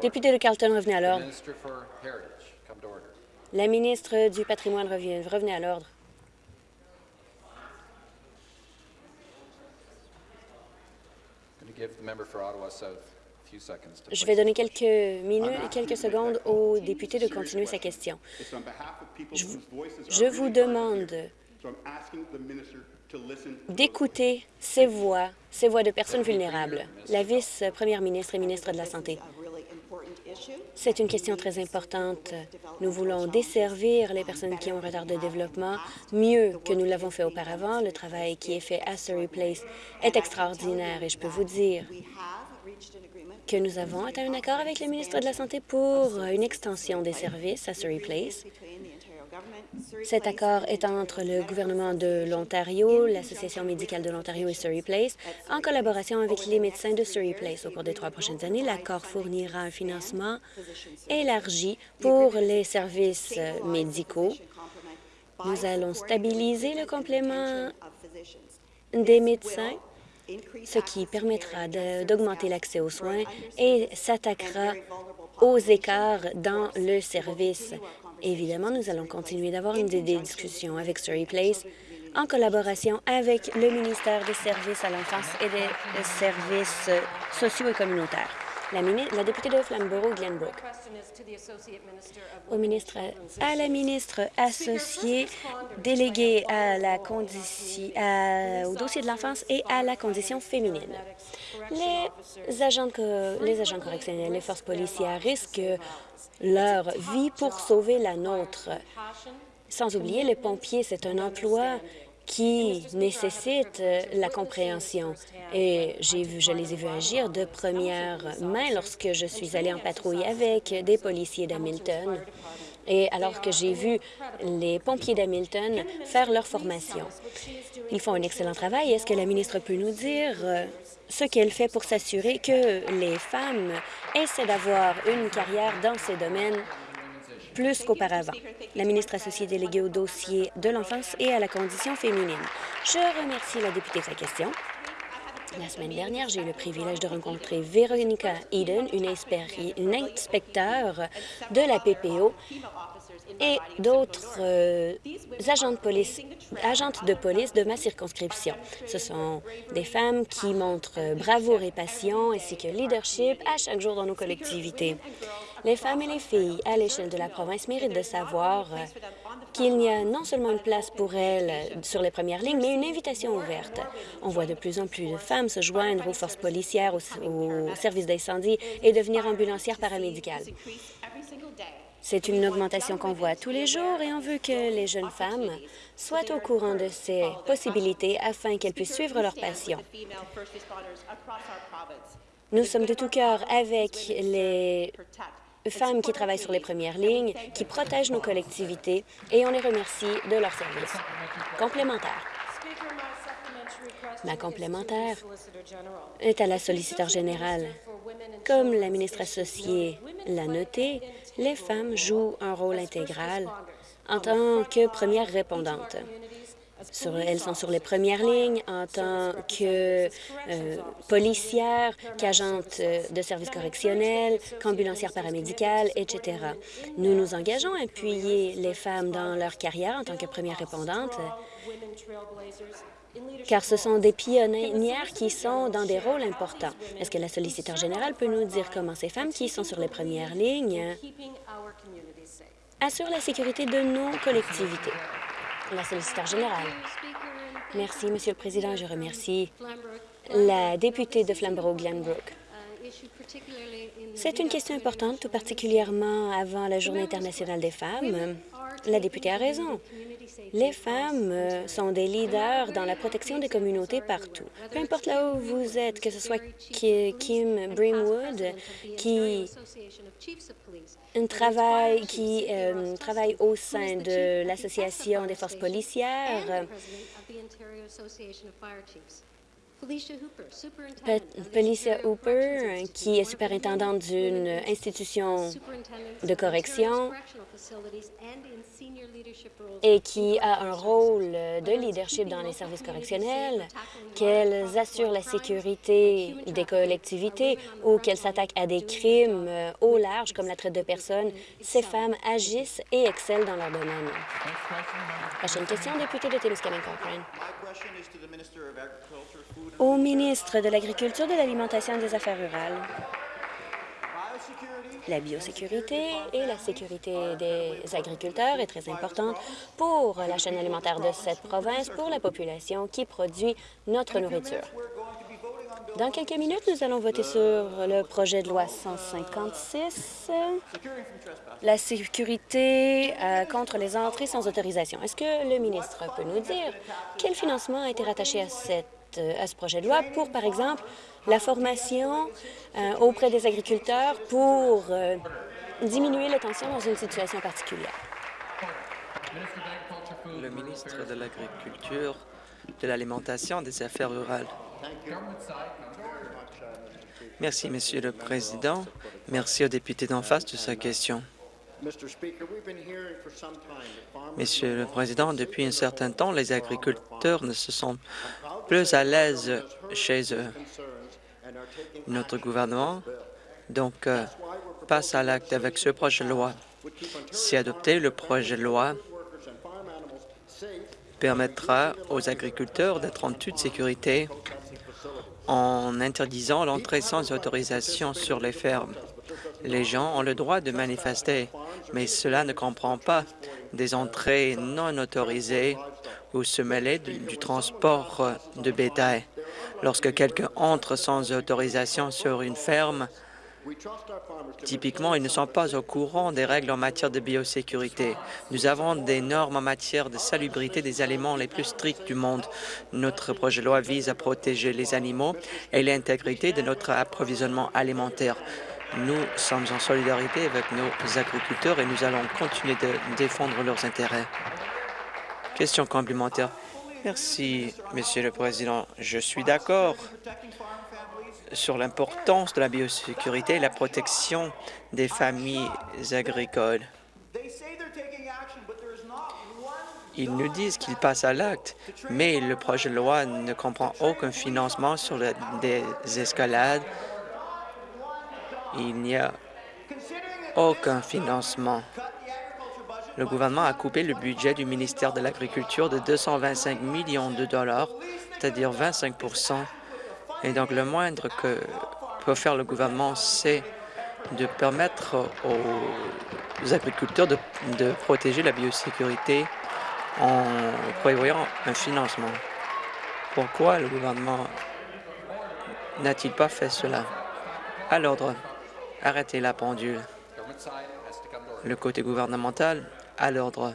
Député de Carlton, revenez à l'ordre. La ministre du patrimoine. Revenez à l'ordre. Je vais donner quelques minutes, quelques secondes au député de continuer sa question. Je vous demande d'écouter ces voix, ces voix de personnes vulnérables. La vice-première ministre et ministre de la Santé. C'est une question très importante. Nous voulons desservir les personnes qui ont un retard de développement mieux que nous l'avons fait auparavant. Le travail qui est fait à Surrey Place est extraordinaire et je peux vous dire que nous avons atteint un accord avec le ministre de la Santé pour une extension des services à Surrey Place. Cet accord est entre le gouvernement de l'Ontario, l'Association médicale de l'Ontario et Surrey Place, en collaboration avec les médecins de Surrey Place. Au cours des trois prochaines années, l'accord fournira un financement élargi pour les services médicaux. Nous allons stabiliser le complément des médecins ce qui permettra d'augmenter l'accès aux soins et s'attaquera aux écarts dans le service. Évidemment, nous allons continuer d'avoir des discussions avec Surrey Place en collaboration avec le ministère des Services à l'enfance et des Services sociaux et communautaires. La, députée de Flamborough, Glenbrook. Au ministre, à la ministre associée déléguée à la condition, au dossier de l'enfance et à la condition féminine. Les agents, les agents correctionnels, les forces policières risquent leur vie pour sauver la nôtre. Sans oublier, les pompiers, c'est un emploi qui nécessite la compréhension. Et vu, je les ai vus agir de première main lorsque je suis allée en patrouille avec des policiers d'Hamilton et alors que j'ai vu les pompiers d'Hamilton faire leur formation. Ils font un excellent travail. Est-ce que la ministre peut nous dire ce qu'elle fait pour s'assurer que les femmes essaient d'avoir une carrière dans ces domaines plus qu'auparavant. La ministre associée déléguée au dossier de l'enfance et à la condition féminine. Je remercie la députée de sa question. La semaine dernière, j'ai eu le privilège de rencontrer Veronica Eden, une, une inspecteur de la PPO et d'autres euh, agents de police, agentes de police de ma circonscription. Ce sont des femmes qui montrent bravoure et passion ainsi que leadership à chaque jour dans nos collectivités. Les femmes et les filles à l'échelle de la province méritent de savoir euh, qu'il y a non seulement une place pour elles sur les premières lignes, mais une invitation ouverte. On voit de plus en plus de femmes se joindre aux forces policières, aux, services d'incendie et devenir ambulancières paramédicales. C'est une augmentation qu'on voit tous les jours et on veut que les jeunes femmes soient au courant de ces possibilités afin qu'elles puissent suivre leur passion. Nous sommes de tout cœur avec les femmes qui travaillent sur les premières lignes, qui protègent nos collectivités, et on les remercie de leur service. Complémentaire. Ma complémentaire est à la solliciteur générale. Comme la ministre associée l'a noté, les femmes jouent un rôle intégral en tant que premières répondantes. elles sont sur les premières lignes en tant que euh, policières, qu'agentes euh, de services correctionnels, qu'ambulancières paramédicales, etc. Nous nous engageons à appuyer les femmes dans leur carrière en tant que premières répondantes car ce sont des pionnières qui sont dans des rôles importants. Est-ce que la solliciteur générale peut nous dire comment ces femmes qui sont sur les premières lignes assurent la sécurité de nos collectivités? La solliciteur générale. Merci, Monsieur le Président. Je remercie la députée de Flamborough-Glenbrook. C'est une question importante, tout particulièrement avant la Journée internationale des femmes. La députée a raison. Les femmes euh, sont des leaders dans la protection des communautés partout. Peu importe là où vous êtes, que ce soit Kim Brimwood, qui travaille, euh, travaille au sein de l'Association des forces policières, Felicia Hooper, qui est superintendante d'une institution de correction et qui a un rôle de leadership dans les services correctionnels, qu'elles assurent la sécurité des collectivités ou qu'elles s'attaquent à des crimes au large comme la traite de personnes, ces femmes agissent et excellent dans leur domaine. Prochaine question, député de Témiscamingue Cochrane au ministre de l'Agriculture, de l'Alimentation et des Affaires rurales. La biosécurité et la sécurité des agriculteurs est très importante pour la chaîne alimentaire de cette province, pour la population qui produit notre nourriture. Dans quelques minutes, nous allons voter sur le projet de loi 156, la sécurité euh, contre les entrées sans autorisation. Est-ce que le ministre peut nous dire quel financement a été rattaché à cette euh, à ce projet de loi pour, par exemple, la formation euh, auprès des agriculteurs pour euh, diminuer les tensions dans une situation particulière. Le ministre de l'Agriculture, de l'Alimentation des Affaires rurales. Merci, Monsieur le Président. Merci aux députés d'en face de sa question. Monsieur le Président, depuis un certain temps, les agriculteurs ne se sont plus à l'aise chez eux. Notre gouvernement, donc, euh, passe à l'acte avec ce projet de loi. Si adopté, le projet de loi permettra aux agriculteurs d'être en toute sécurité en interdisant l'entrée sans autorisation sur les fermes. Les gens ont le droit de manifester, mais cela ne comprend pas des entrées non autorisées ou se mêler du, transport de bétail. Lorsque quelqu'un entre sans autorisation sur une ferme, Typiquement, ils ne sont pas au courant des règles en matière de biosécurité. Nous avons des normes en matière de salubrité des aliments les plus strictes du monde. Notre projet de loi vise à protéger les animaux et l'intégrité de notre approvisionnement alimentaire. Nous sommes en solidarité avec nos agriculteurs et nous allons continuer de défendre leurs intérêts. Question complémentaire. Merci, Monsieur le Président. Je suis d'accord sur l'importance de la biosécurité et la protection des familles agricoles. Ils nous disent qu'ils passent à l'acte, mais le projet de loi ne comprend aucun financement sur des escalades. Il n'y a aucun financement le gouvernement a coupé le budget du ministère de l'Agriculture de 225 millions de dollars, c'est-à-dire 25% Et donc, le moindre que peut faire le gouvernement, c'est de permettre aux agriculteurs de, de, protéger la biosécurité en prévoyant un financement. Pourquoi le gouvernement n'a-t-il pas fait cela? À l'ordre, Arrêtez la pendule. Le côté gouvernemental à l'ordre.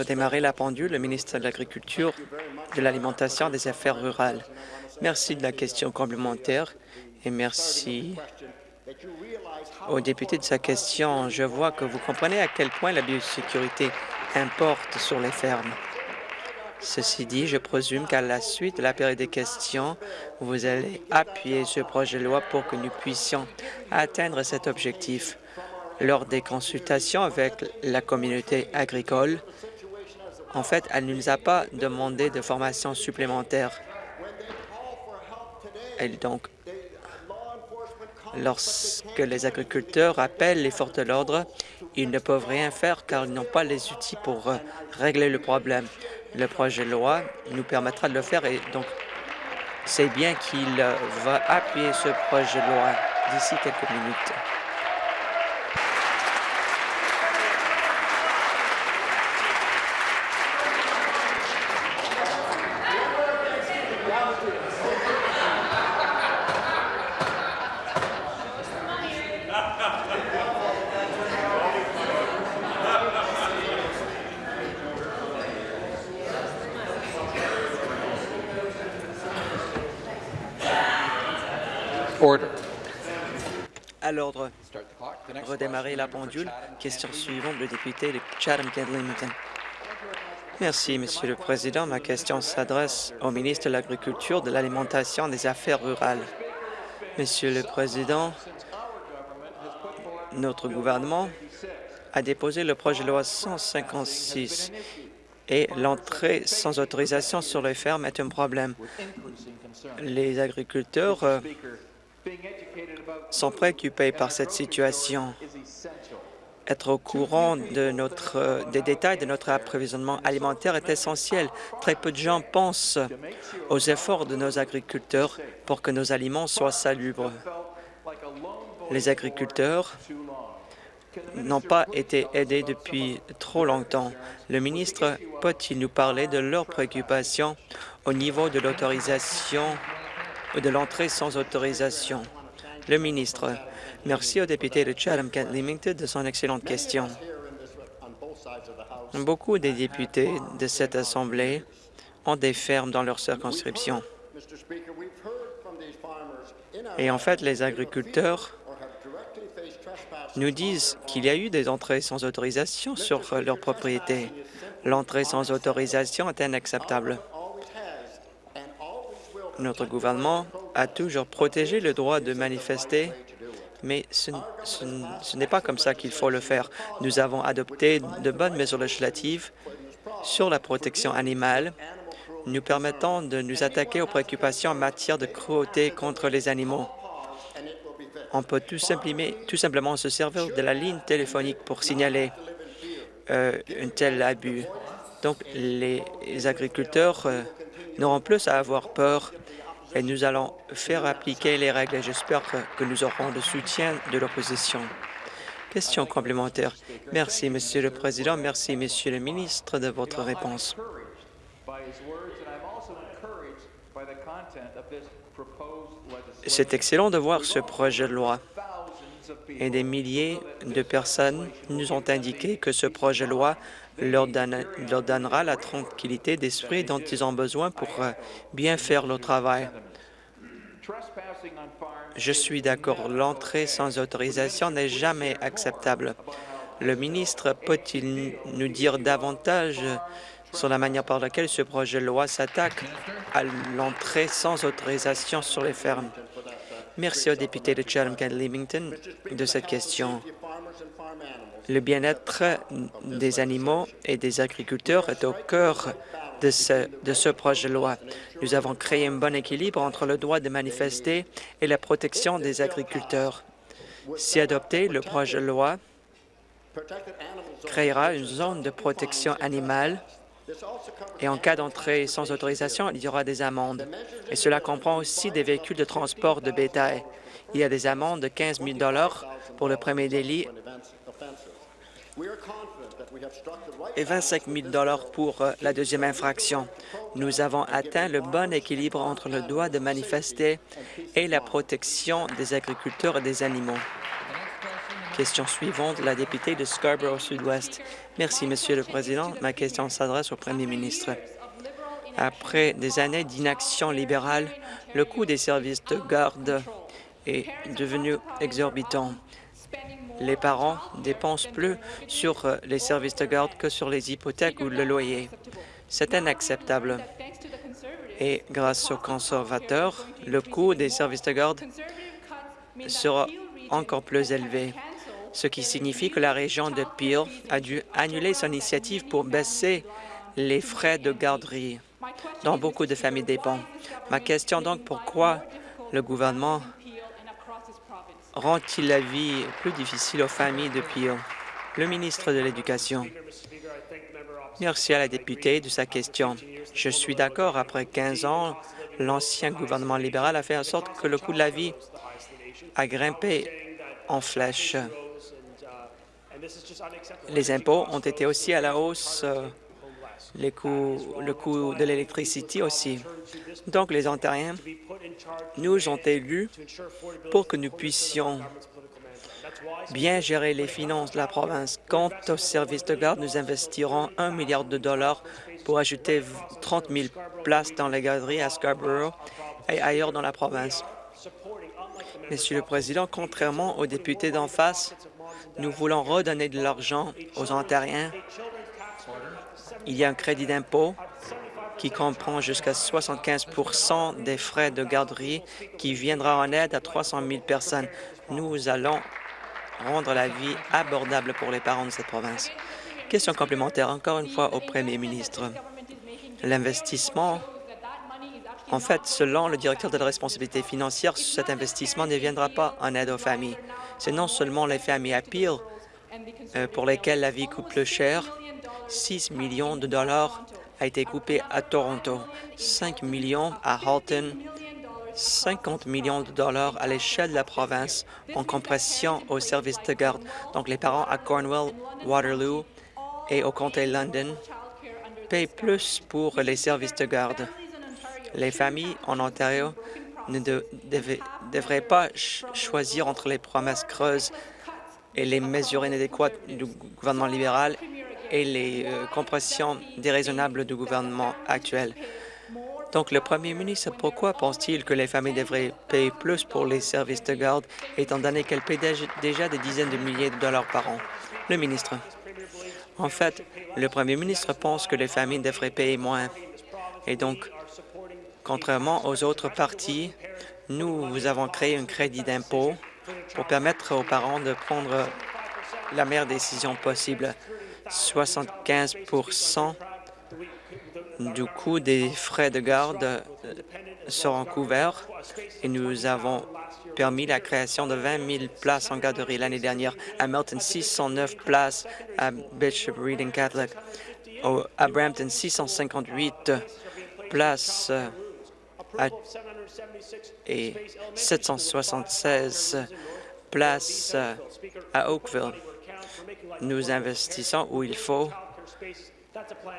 redémarrer la pendule, le ministre de l'Agriculture, de l'Alimentation et des Affaires rurales. Merci de la question complémentaire et merci au député de sa question. Je vois que vous comprenez à quel point la biosécurité importe sur les fermes. Ceci dit, je présume qu'à la suite de la période des questions, vous allez appuyer ce projet de loi pour que nous puissions atteindre cet objectif. Lors des consultations avec la communauté agricole, en fait, elle ne nous a pas demandé de formation supplémentaire. Et donc, lorsque les agriculteurs appellent les forces de l'ordre, ils ne peuvent rien faire car ils n'ont pas les outils pour euh, régler le problème. Le projet de loi nous permettra de le faire et donc c'est bien qu'il euh, va appuyer ce projet de loi d'ici quelques minutes. L'ordre. Redémarrer la pendule. Question suivante, le député de Chatham-Kent-Leamington. Merci, Monsieur le Président. Ma question s'adresse au ministre de l'Agriculture, de l'Alimentation et des Affaires rurales. Monsieur le Président, notre gouvernement a déposé le projet de loi 156 et l'entrée sans autorisation sur les fermes est un problème. Les agriculteurs euh, sont préoccupés par cette situation. Être au courant des détails de notre approvisionnement alimentaire est essentiel. Très peu de gens pensent aux efforts de nos agriculteurs pour que nos aliments soient salubres. Les agriculteurs n'ont pas été aidés depuis trop longtemps. Le ministre peut-il nous parler de leurs préoccupations au niveau de l'autorisation ou de l'entrée sans autorisation? Le ministre, merci au député de Chatham-Kent-Leamington de son excellente question. Beaucoup des députés de cette Assemblée ont des fermes dans leur circonscription. Et en fait, les agriculteurs nous disent qu'il y a eu des entrées sans autorisation sur leur propriété. L'entrée sans autorisation est inacceptable. Notre gouvernement a toujours protégé le droit de manifester, mais ce, n'est pas comme ça qu'il faut le faire. Nous avons adopté de bonnes mesures législatives sur la protection animale, nous permettant de nous attaquer aux préoccupations en matière de cruauté contre les animaux on peut tout simplement, se servir de la ligne téléphonique pour signaler euh, un tel abus. Donc, les agriculteurs euh, n'auront plus à avoir peur et nous allons faire appliquer les règles et j'espère que nous aurons le soutien de l'opposition. Question complémentaire. Merci, Monsieur le Président. Merci, Monsieur le ministre, de votre réponse. C'est excellent de voir ce projet de loi. Et des milliers de personnes nous ont indiqué que ce projet de loi leur, donnera la tranquillité d'esprit dont ils ont besoin pour euh, bien faire leur travail. Je suis d'accord, l'entrée sans autorisation n'est jamais acceptable. Le ministre peut-il nous dire davantage sur la manière par laquelle ce projet de loi s'attaque à l'entrée sans autorisation sur les fermes? Merci au député de Chatham-Kent-Leamington de cette question. Le bien-être des animaux et des agriculteurs est au cœur de ce, projet de loi. Nous avons créé un bon équilibre entre le droit de manifester et la protection des agriculteurs. Si adopté, le projet de loi créera une zone de protection animale et en cas d'entrée sans autorisation, il y aura des amendes. Et cela comprend aussi des véhicules de transport de bétail. Il y a des amendes de 15 000 pour le premier délit et 25 000 pour euh, la deuxième infraction. Nous avons atteint le bon équilibre entre le droit de manifester et la protection des agriculteurs et des animaux. Question suivante, la députée de Scarborough Sud-Ouest. Merci, Monsieur le Président. Ma question s'adresse au Premier ministre. Après des années d'inaction libérale, le coût des services de garde est devenu exorbitant. Les parents dépensent plus sur euh, les services de garde que sur les hypothèques ou le loyer. C'est inacceptable. Et grâce aux conservateurs, le coût des services de garde sera encore plus élevé, ce qui signifie que la région de Peel a dû annuler son initiative pour baisser les frais de garderie dont beaucoup de familles dépendent. Ma question donc, pourquoi le gouvernement rend-il la vie plus difficile aux familles de Peel? Le ministre de l'Éducation? Merci à la députée de sa question. Je suis d'accord, après 15 ans, l'ancien gouvernement libéral a fait en sorte que le coût de la vie a grimpé en flèche. Les impôts ont été aussi à la hausse, euh, les coûts, le coût de l'électricité aussi. Donc, les Ontariens nous ont élus pour que nous puissions bien gérer les finances de la province. Quant aux services de garde, nous investirons un milliard de dollars pour ajouter 30 000 places dans les garderies à Scarborough et ailleurs dans la province. Monsieur le Président, contrairement aux députés d'en face, nous voulons redonner de l'argent aux Ontariens. Il y a un crédit d'impôt qui comprend jusqu'à 75% des frais de garderie qui viendra en aide à 300 000 personnes. Nous allons rendre la vie abordable pour les parents de cette province. Question complémentaire, encore une fois, au Premier ministre. L'investissement en fait, selon le directeur de la responsabilité financière, cet investissement ne viendra pas en aide aux familles. C'est non seulement les familles à Peel euh, pour lesquelles la vie coûte plus cher. 6 millions de dollars a été coupé à Toronto, 5 millions à Halton, 50 millions de dollars à l'échelle de la province en compression au service de garde. Donc, les parents à Cornwall, Waterloo et au comté London payent plus pour les services de garde. Les familles en Ontario ne devraient pas choisir entre les promesses creuses et les mesures inadéquates du gouvernement libéral et les euh, compressions déraisonnables du gouvernement actuel. Donc, le premier ministre, pourquoi pense-t-il que les familles devraient payer plus pour les services de garde, étant donné qu'elles paient déjà des dizaines de milliers de dollars par an? Le ministre. En fait, le premier ministre pense que les familles devraient payer moins. Et donc, Contrairement aux autres partis, nous avons créé un crédit d'impôt pour permettre aux parents de prendre la meilleure décision possible. 75% du coût des frais de garde euh, seront couverts et nous avons permis la création de 20 000 places en garderie l'année dernière. À Melton, 609 places à Bishop Reading Catholic. À Brampton, 658 places et 776 places à Oakville. Nous investissons où il faut.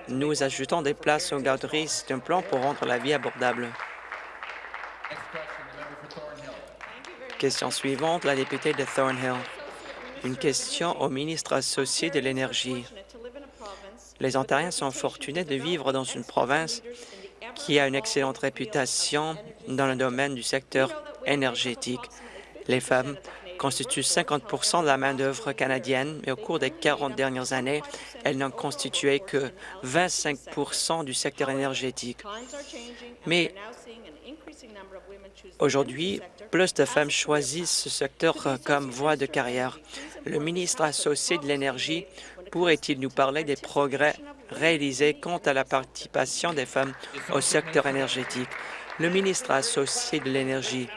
Nous ajoutons des places aux garderies. C'est un plan pour rendre la vie abordable. Question suivante, la députée de Thornhill. Une question au ministre associé de l'Énergie. Les Ontariens sont fortunés de vivre dans une province qui a une excellente réputation dans le domaine du secteur énergétique. Les femmes constituent 50% de la main-d'œuvre canadienne, mais au cours des 40 dernières années, elles n'ont constitué que 25% du secteur énergétique. Mais aujourd'hui, plus de femmes choisissent ce secteur comme voie de carrière. Le ministre associé de l'Énergie pourrait-il nous parler des progrès réalisés quant à la participation des femmes au secteur énergétique? Le ministre associé de l'Énergie,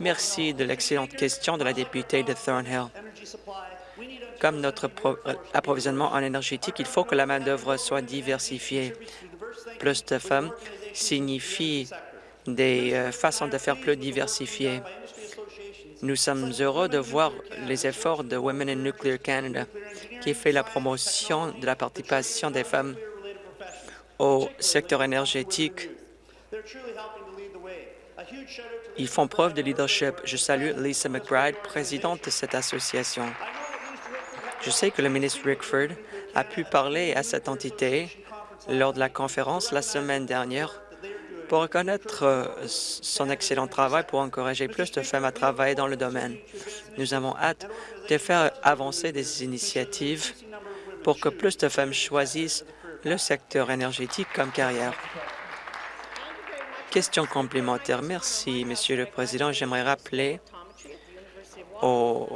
merci de l'excellente question de la députée de Thornhill. Comme notre approvisionnement en énergétique, il faut que la main-d'œuvre soit diversifiée. Plus de femmes signifie des euh, façons de faire plus diversifiées. Nous sommes heureux de voir les efforts de Women in Nuclear Canada, qui fait la promotion de la participation des femmes au secteur énergétique. Ils font preuve de leadership. Je salue Lisa McBride, présidente de cette association. Je sais que le ministre Rickford a pu parler à cette entité lors de la conférence la semaine dernière pour reconnaître euh, son excellent travail pour encourager plus de femmes à travailler dans le domaine. Nous avons hâte de faire avancer des initiatives pour que plus de femmes choisissent le secteur énergétique comme carrière. Question complémentaire. Merci, Monsieur le Président. J'aimerais rappeler aux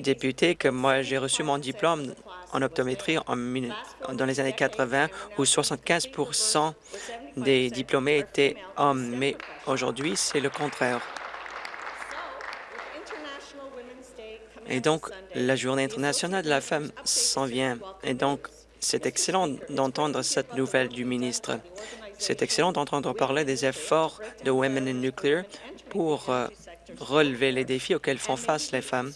députés que moi, j'ai reçu mon diplôme en optométrie dans les années 80, où 75% des diplômés étaient hommes, mais aujourd'hui, c'est le contraire. Et donc, la Journée internationale de la femme s'en vient. Et donc, c'est excellent d'entendre cette nouvelle du ministre. C'est excellent d'entendre parler des efforts de Women in Nuclear pour euh, relever les défis auxquels font face les femmes.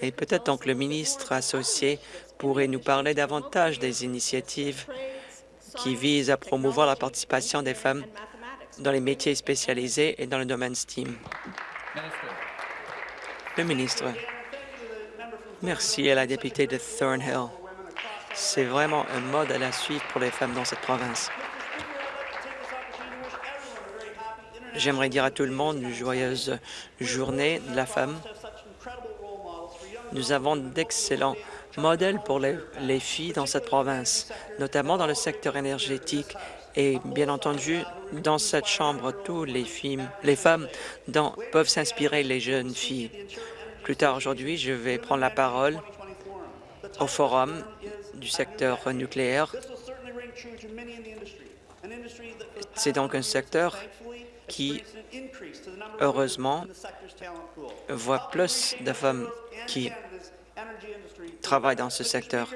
Et peut-être donc le ministre associé pourrait nous parler davantage des initiatives qui visent à promouvoir la participation des femmes dans les métiers spécialisés et dans le domaine STEAM. Le ministre. Merci à la députée de Thornhill. C'est vraiment un modèle à suivre pour les femmes dans cette province. J'aimerais dire à tout le monde une joyeuse journée de la femme. Nous avons d'excellents modèles pour les, filles dans cette province, notamment dans le secteur énergétique et bien entendu, dans cette chambre, tous les, filles, les femmes peuvent s'inspirer les jeunes filles. Plus tard aujourd'hui, je vais prendre la parole au forum du secteur nucléaire. C'est donc un secteur qui, heureusement, voit plus de femmes qui travaillent dans ce secteur.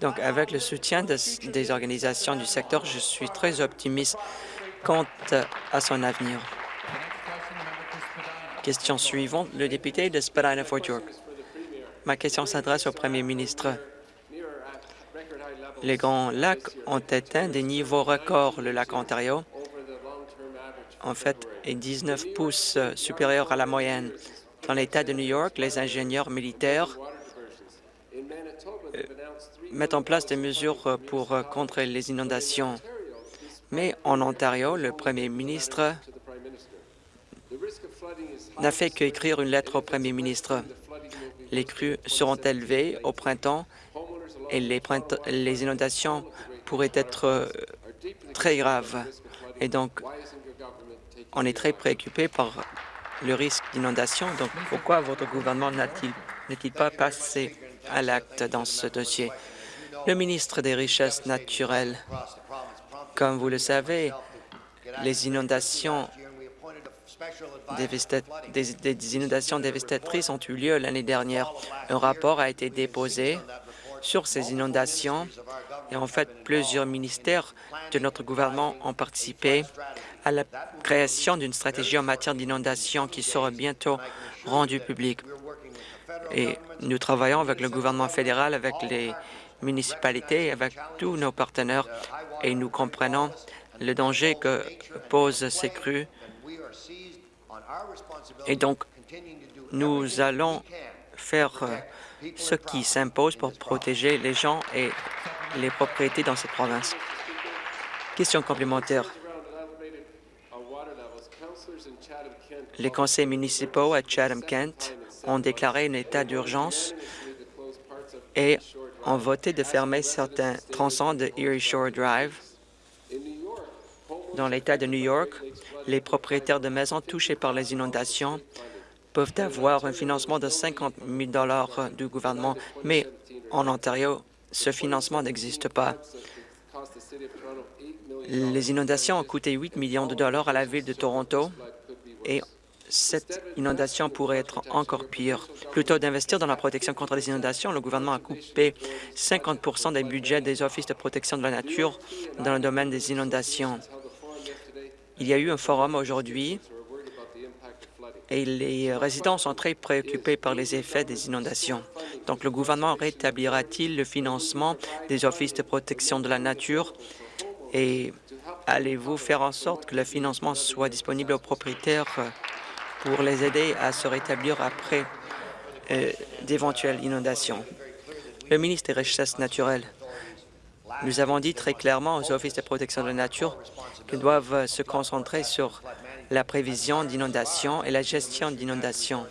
Donc, avec le soutien des organisations du secteur, je suis très optimiste quant à son avenir. Question suivante, le député de Spadina-Fort York. Ma question s'adresse au premier ministre. Les Grands Lacs ont atteint des niveaux records, le lac Ontario, en fait, est 19 pouces supérieur à la moyenne. Dans l'État de New York, les ingénieurs militaires euh, mettent en place des mesures pour contrer les inondations. Mais en Ontario, le premier ministre n'a fait qu'écrire une lettre au premier ministre. Les crues seront élevées au printemps et les, les inondations pourraient être euh, très graves. Et donc, on est très préoccupé par le risque d'inondation. Donc, pourquoi votre gouvernement n'est-il pas passé à l'acte dans ce dossier? Le ministre des Richesses naturelles, comme vous le savez, les inondations inondations dévastatrices ont eu lieu l'année dernière. Un rapport a été déposé sur ces inondations et en fait, plusieurs ministères de notre gouvernement ont participé à la création d'une stratégie en matière d'inondation qui sera bientôt rendue publique. Et nous travaillons avec le gouvernement fédéral, avec les municipalités, avec tous nos partenaires, et nous comprenons le danger que posent ces crues. Et donc, nous allons faire ce qui s'impose pour protéger les gens et les propriétés dans cette province. Question complémentaire. Les conseils municipaux à Chatham-Kent ont déclaré un état d'urgence et ont voté de fermer certains tronçons de Erie Shore Drive. Dans l'État de New York, les propriétaires de maisons touchés par les inondations peuvent avoir un financement de 50 000 du gouvernement, mais en Ontario, ce financement n'existe pas. Les inondations ont coûté 8 millions de dollars à la Ville de Toronto et cette inondation pourrait être encore pire. Plutôt d'investir dans la protection contre les inondations, le gouvernement a coupé 50% des budgets des offices de protection de la nature dans le domaine des inondations. Il y a eu un forum aujourd'hui et les résidents sont très préoccupés par les effets des inondations. Donc, le gouvernement rétablira-t-il le financement des offices de protection de la nature? Et allez-vous faire en sorte que le financement soit disponible aux propriétaires pour les aider à se rétablir après euh, d'éventuelles inondations? Le ministre des Richesses naturelles, nous avons dit très clairement aux offices de protection de la nature qu'ils doivent se concentrer sur la prévision d'inondations et la gestion d'inondations.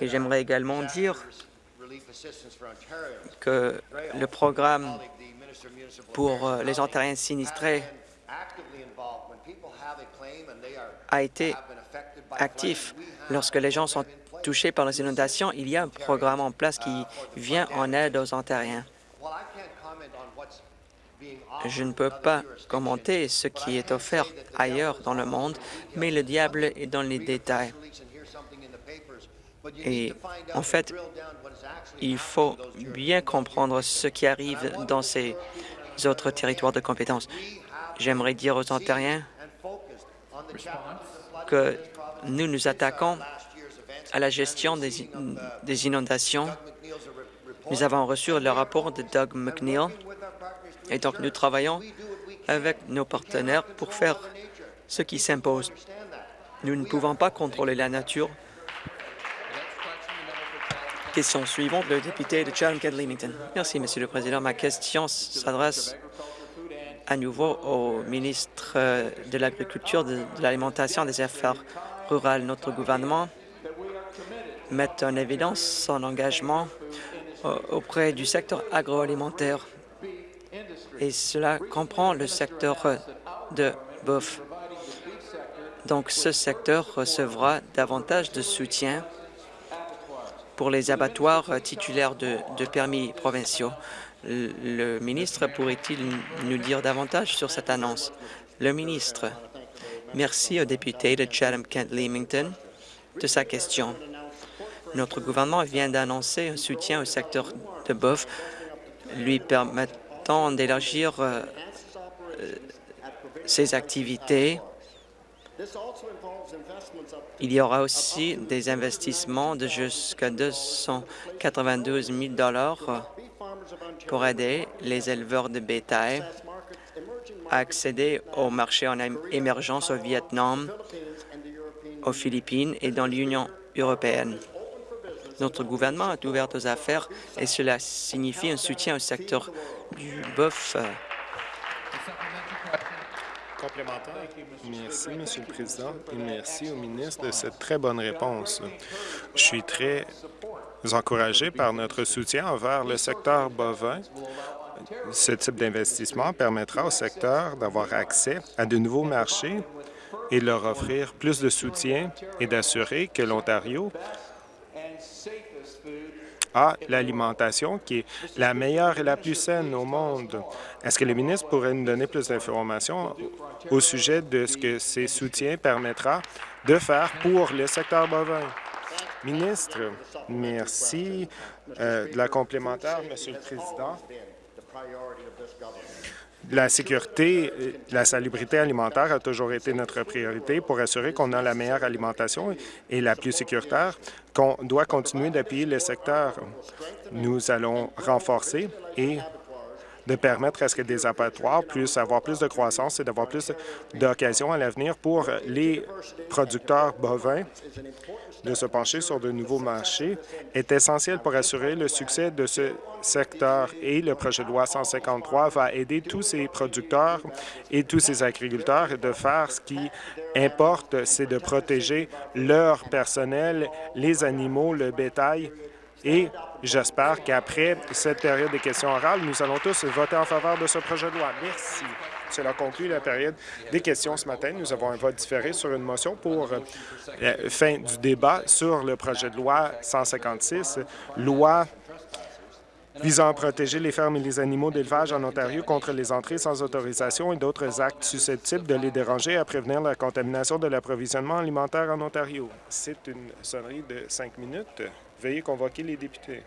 Et j'aimerais également dire que le programme pour euh, les Ontariens sinistrés a été actif. Lorsque les gens sont touchés par les inondations, il y a un programme en place qui vient en aide aux Ontariens. Je ne peux pas commenter ce qui est offert ailleurs dans le monde, mais le diable est dans les détails. Et en fait, il faut bien comprendre ce qui arrive dans ces autres territoires de compétences. J'aimerais dire aux Ontariens que nous nous attaquons à la gestion des, des inondations. Nous avons reçu le rapport de Doug McNeil et donc nous travaillons avec nos partenaires pour faire ce qui s'impose. Nous ne pouvons pas contrôler la nature. Question suivante, le député de Chatham-Kent-Leamington. Merci, Monsieur le Président. Ma question s'adresse à nouveau au ministre de l'Agriculture, de, l'Alimentation et des Affaires rurales. Notre gouvernement met en évidence son engagement auprès du secteur agroalimentaire et cela comprend le secteur de bouffe. Donc, ce secteur recevra davantage de soutien pour les abattoirs titulaires de, de permis provinciaux. Le ministre pourrait-il nous dire davantage sur cette annonce? Le ministre, merci au député de Chatham-Kent-Leamington de sa question. Notre gouvernement vient d'annoncer un soutien au secteur de boeuf lui permettant d'élargir euh, ses activités. Il y aura aussi des investissements de jusqu'à 292 000 pour aider les éleveurs de bétail à accéder au marché en émergence au Vietnam, aux Philippines et dans l'Union européenne. Notre gouvernement est ouvert aux affaires et cela signifie un soutien au secteur du bœuf. Merci, Monsieur le Président, et merci au ministre de cette très bonne réponse. Je suis très encouragé par notre soutien envers le secteur bovin. Ce type d'investissement permettra au secteur d'avoir accès à de nouveaux marchés et leur offrir plus de soutien et d'assurer que l'Ontario a l'alimentation qui est la meilleure et la plus saine au monde. Est-ce que le ministre pourrait nous donner plus d'informations au sujet de ce que ces soutiens permettra de faire pour le secteur bovin? Ministre, merci euh, de la complémentaire, Monsieur le Président. La sécurité, la salubrité alimentaire a toujours été notre priorité pour assurer qu'on a la meilleure alimentation et la plus sécuritaire, qu'on doit continuer d'appuyer le secteur. Nous allons renforcer et de permettre à ce que des abattoirs puissent avoir plus de croissance et d'avoir plus d'occasions à l'avenir pour les producteurs bovins de se pencher sur de nouveaux marchés est essentiel pour assurer le succès de ce secteur et le projet de loi 153 va aider tous ces producteurs et tous ces agriculteurs de faire ce qui importe, c'est de protéger leur personnel, les animaux, le bétail et j'espère qu'après cette période de questions orales, nous allons tous voter en faveur de ce projet de loi. Merci. Cela conclut la période des questions ce matin. Nous avons un vote différé sur une motion pour la fin du débat sur le projet de loi 156, loi visant à protéger les fermes et les animaux d'élevage en Ontario contre les entrées sans autorisation et d'autres actes susceptibles de les déranger et à prévenir la contamination de l'approvisionnement alimentaire en Ontario. C'est une sonnerie de cinq minutes. Veuillez convoquer les députés.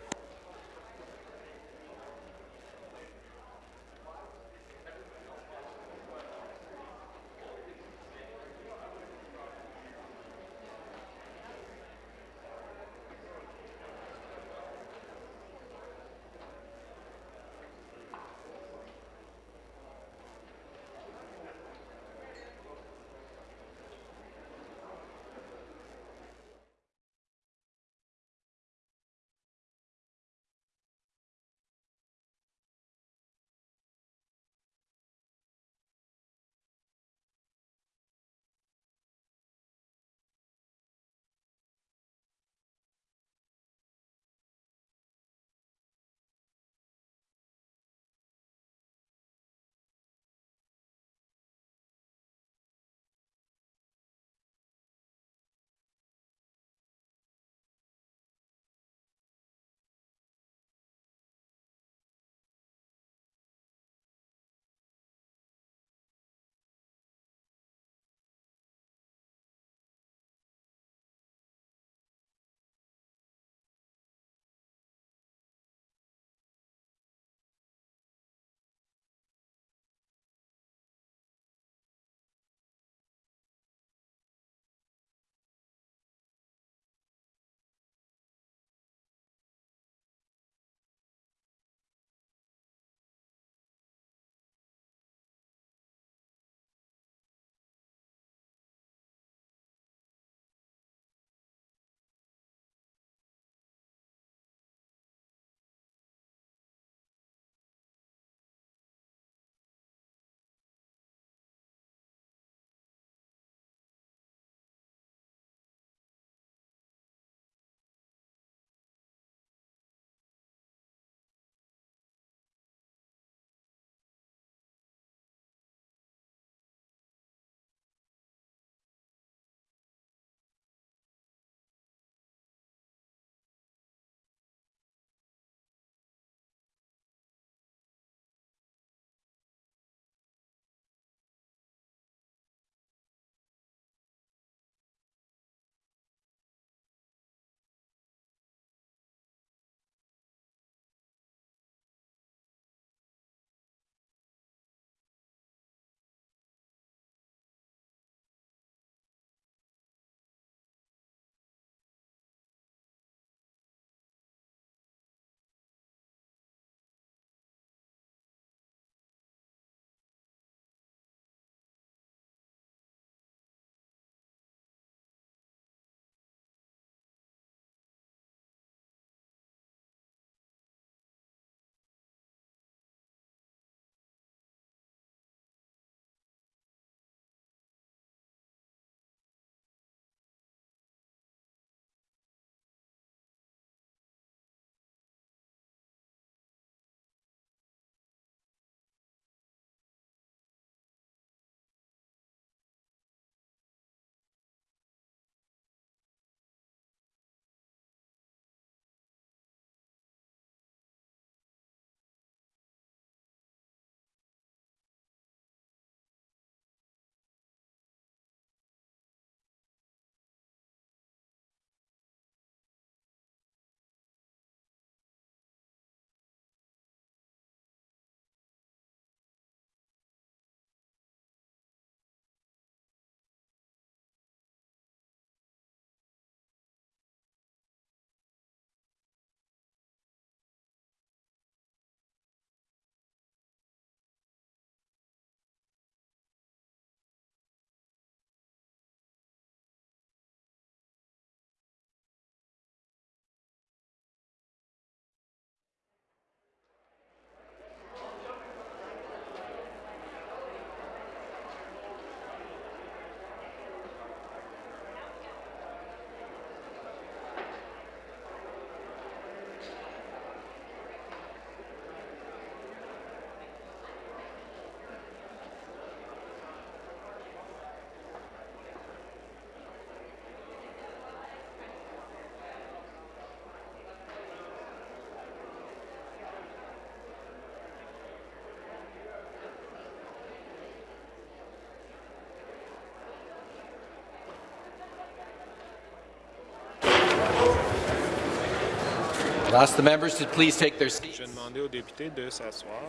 Je vais demander aux députés de s'asseoir.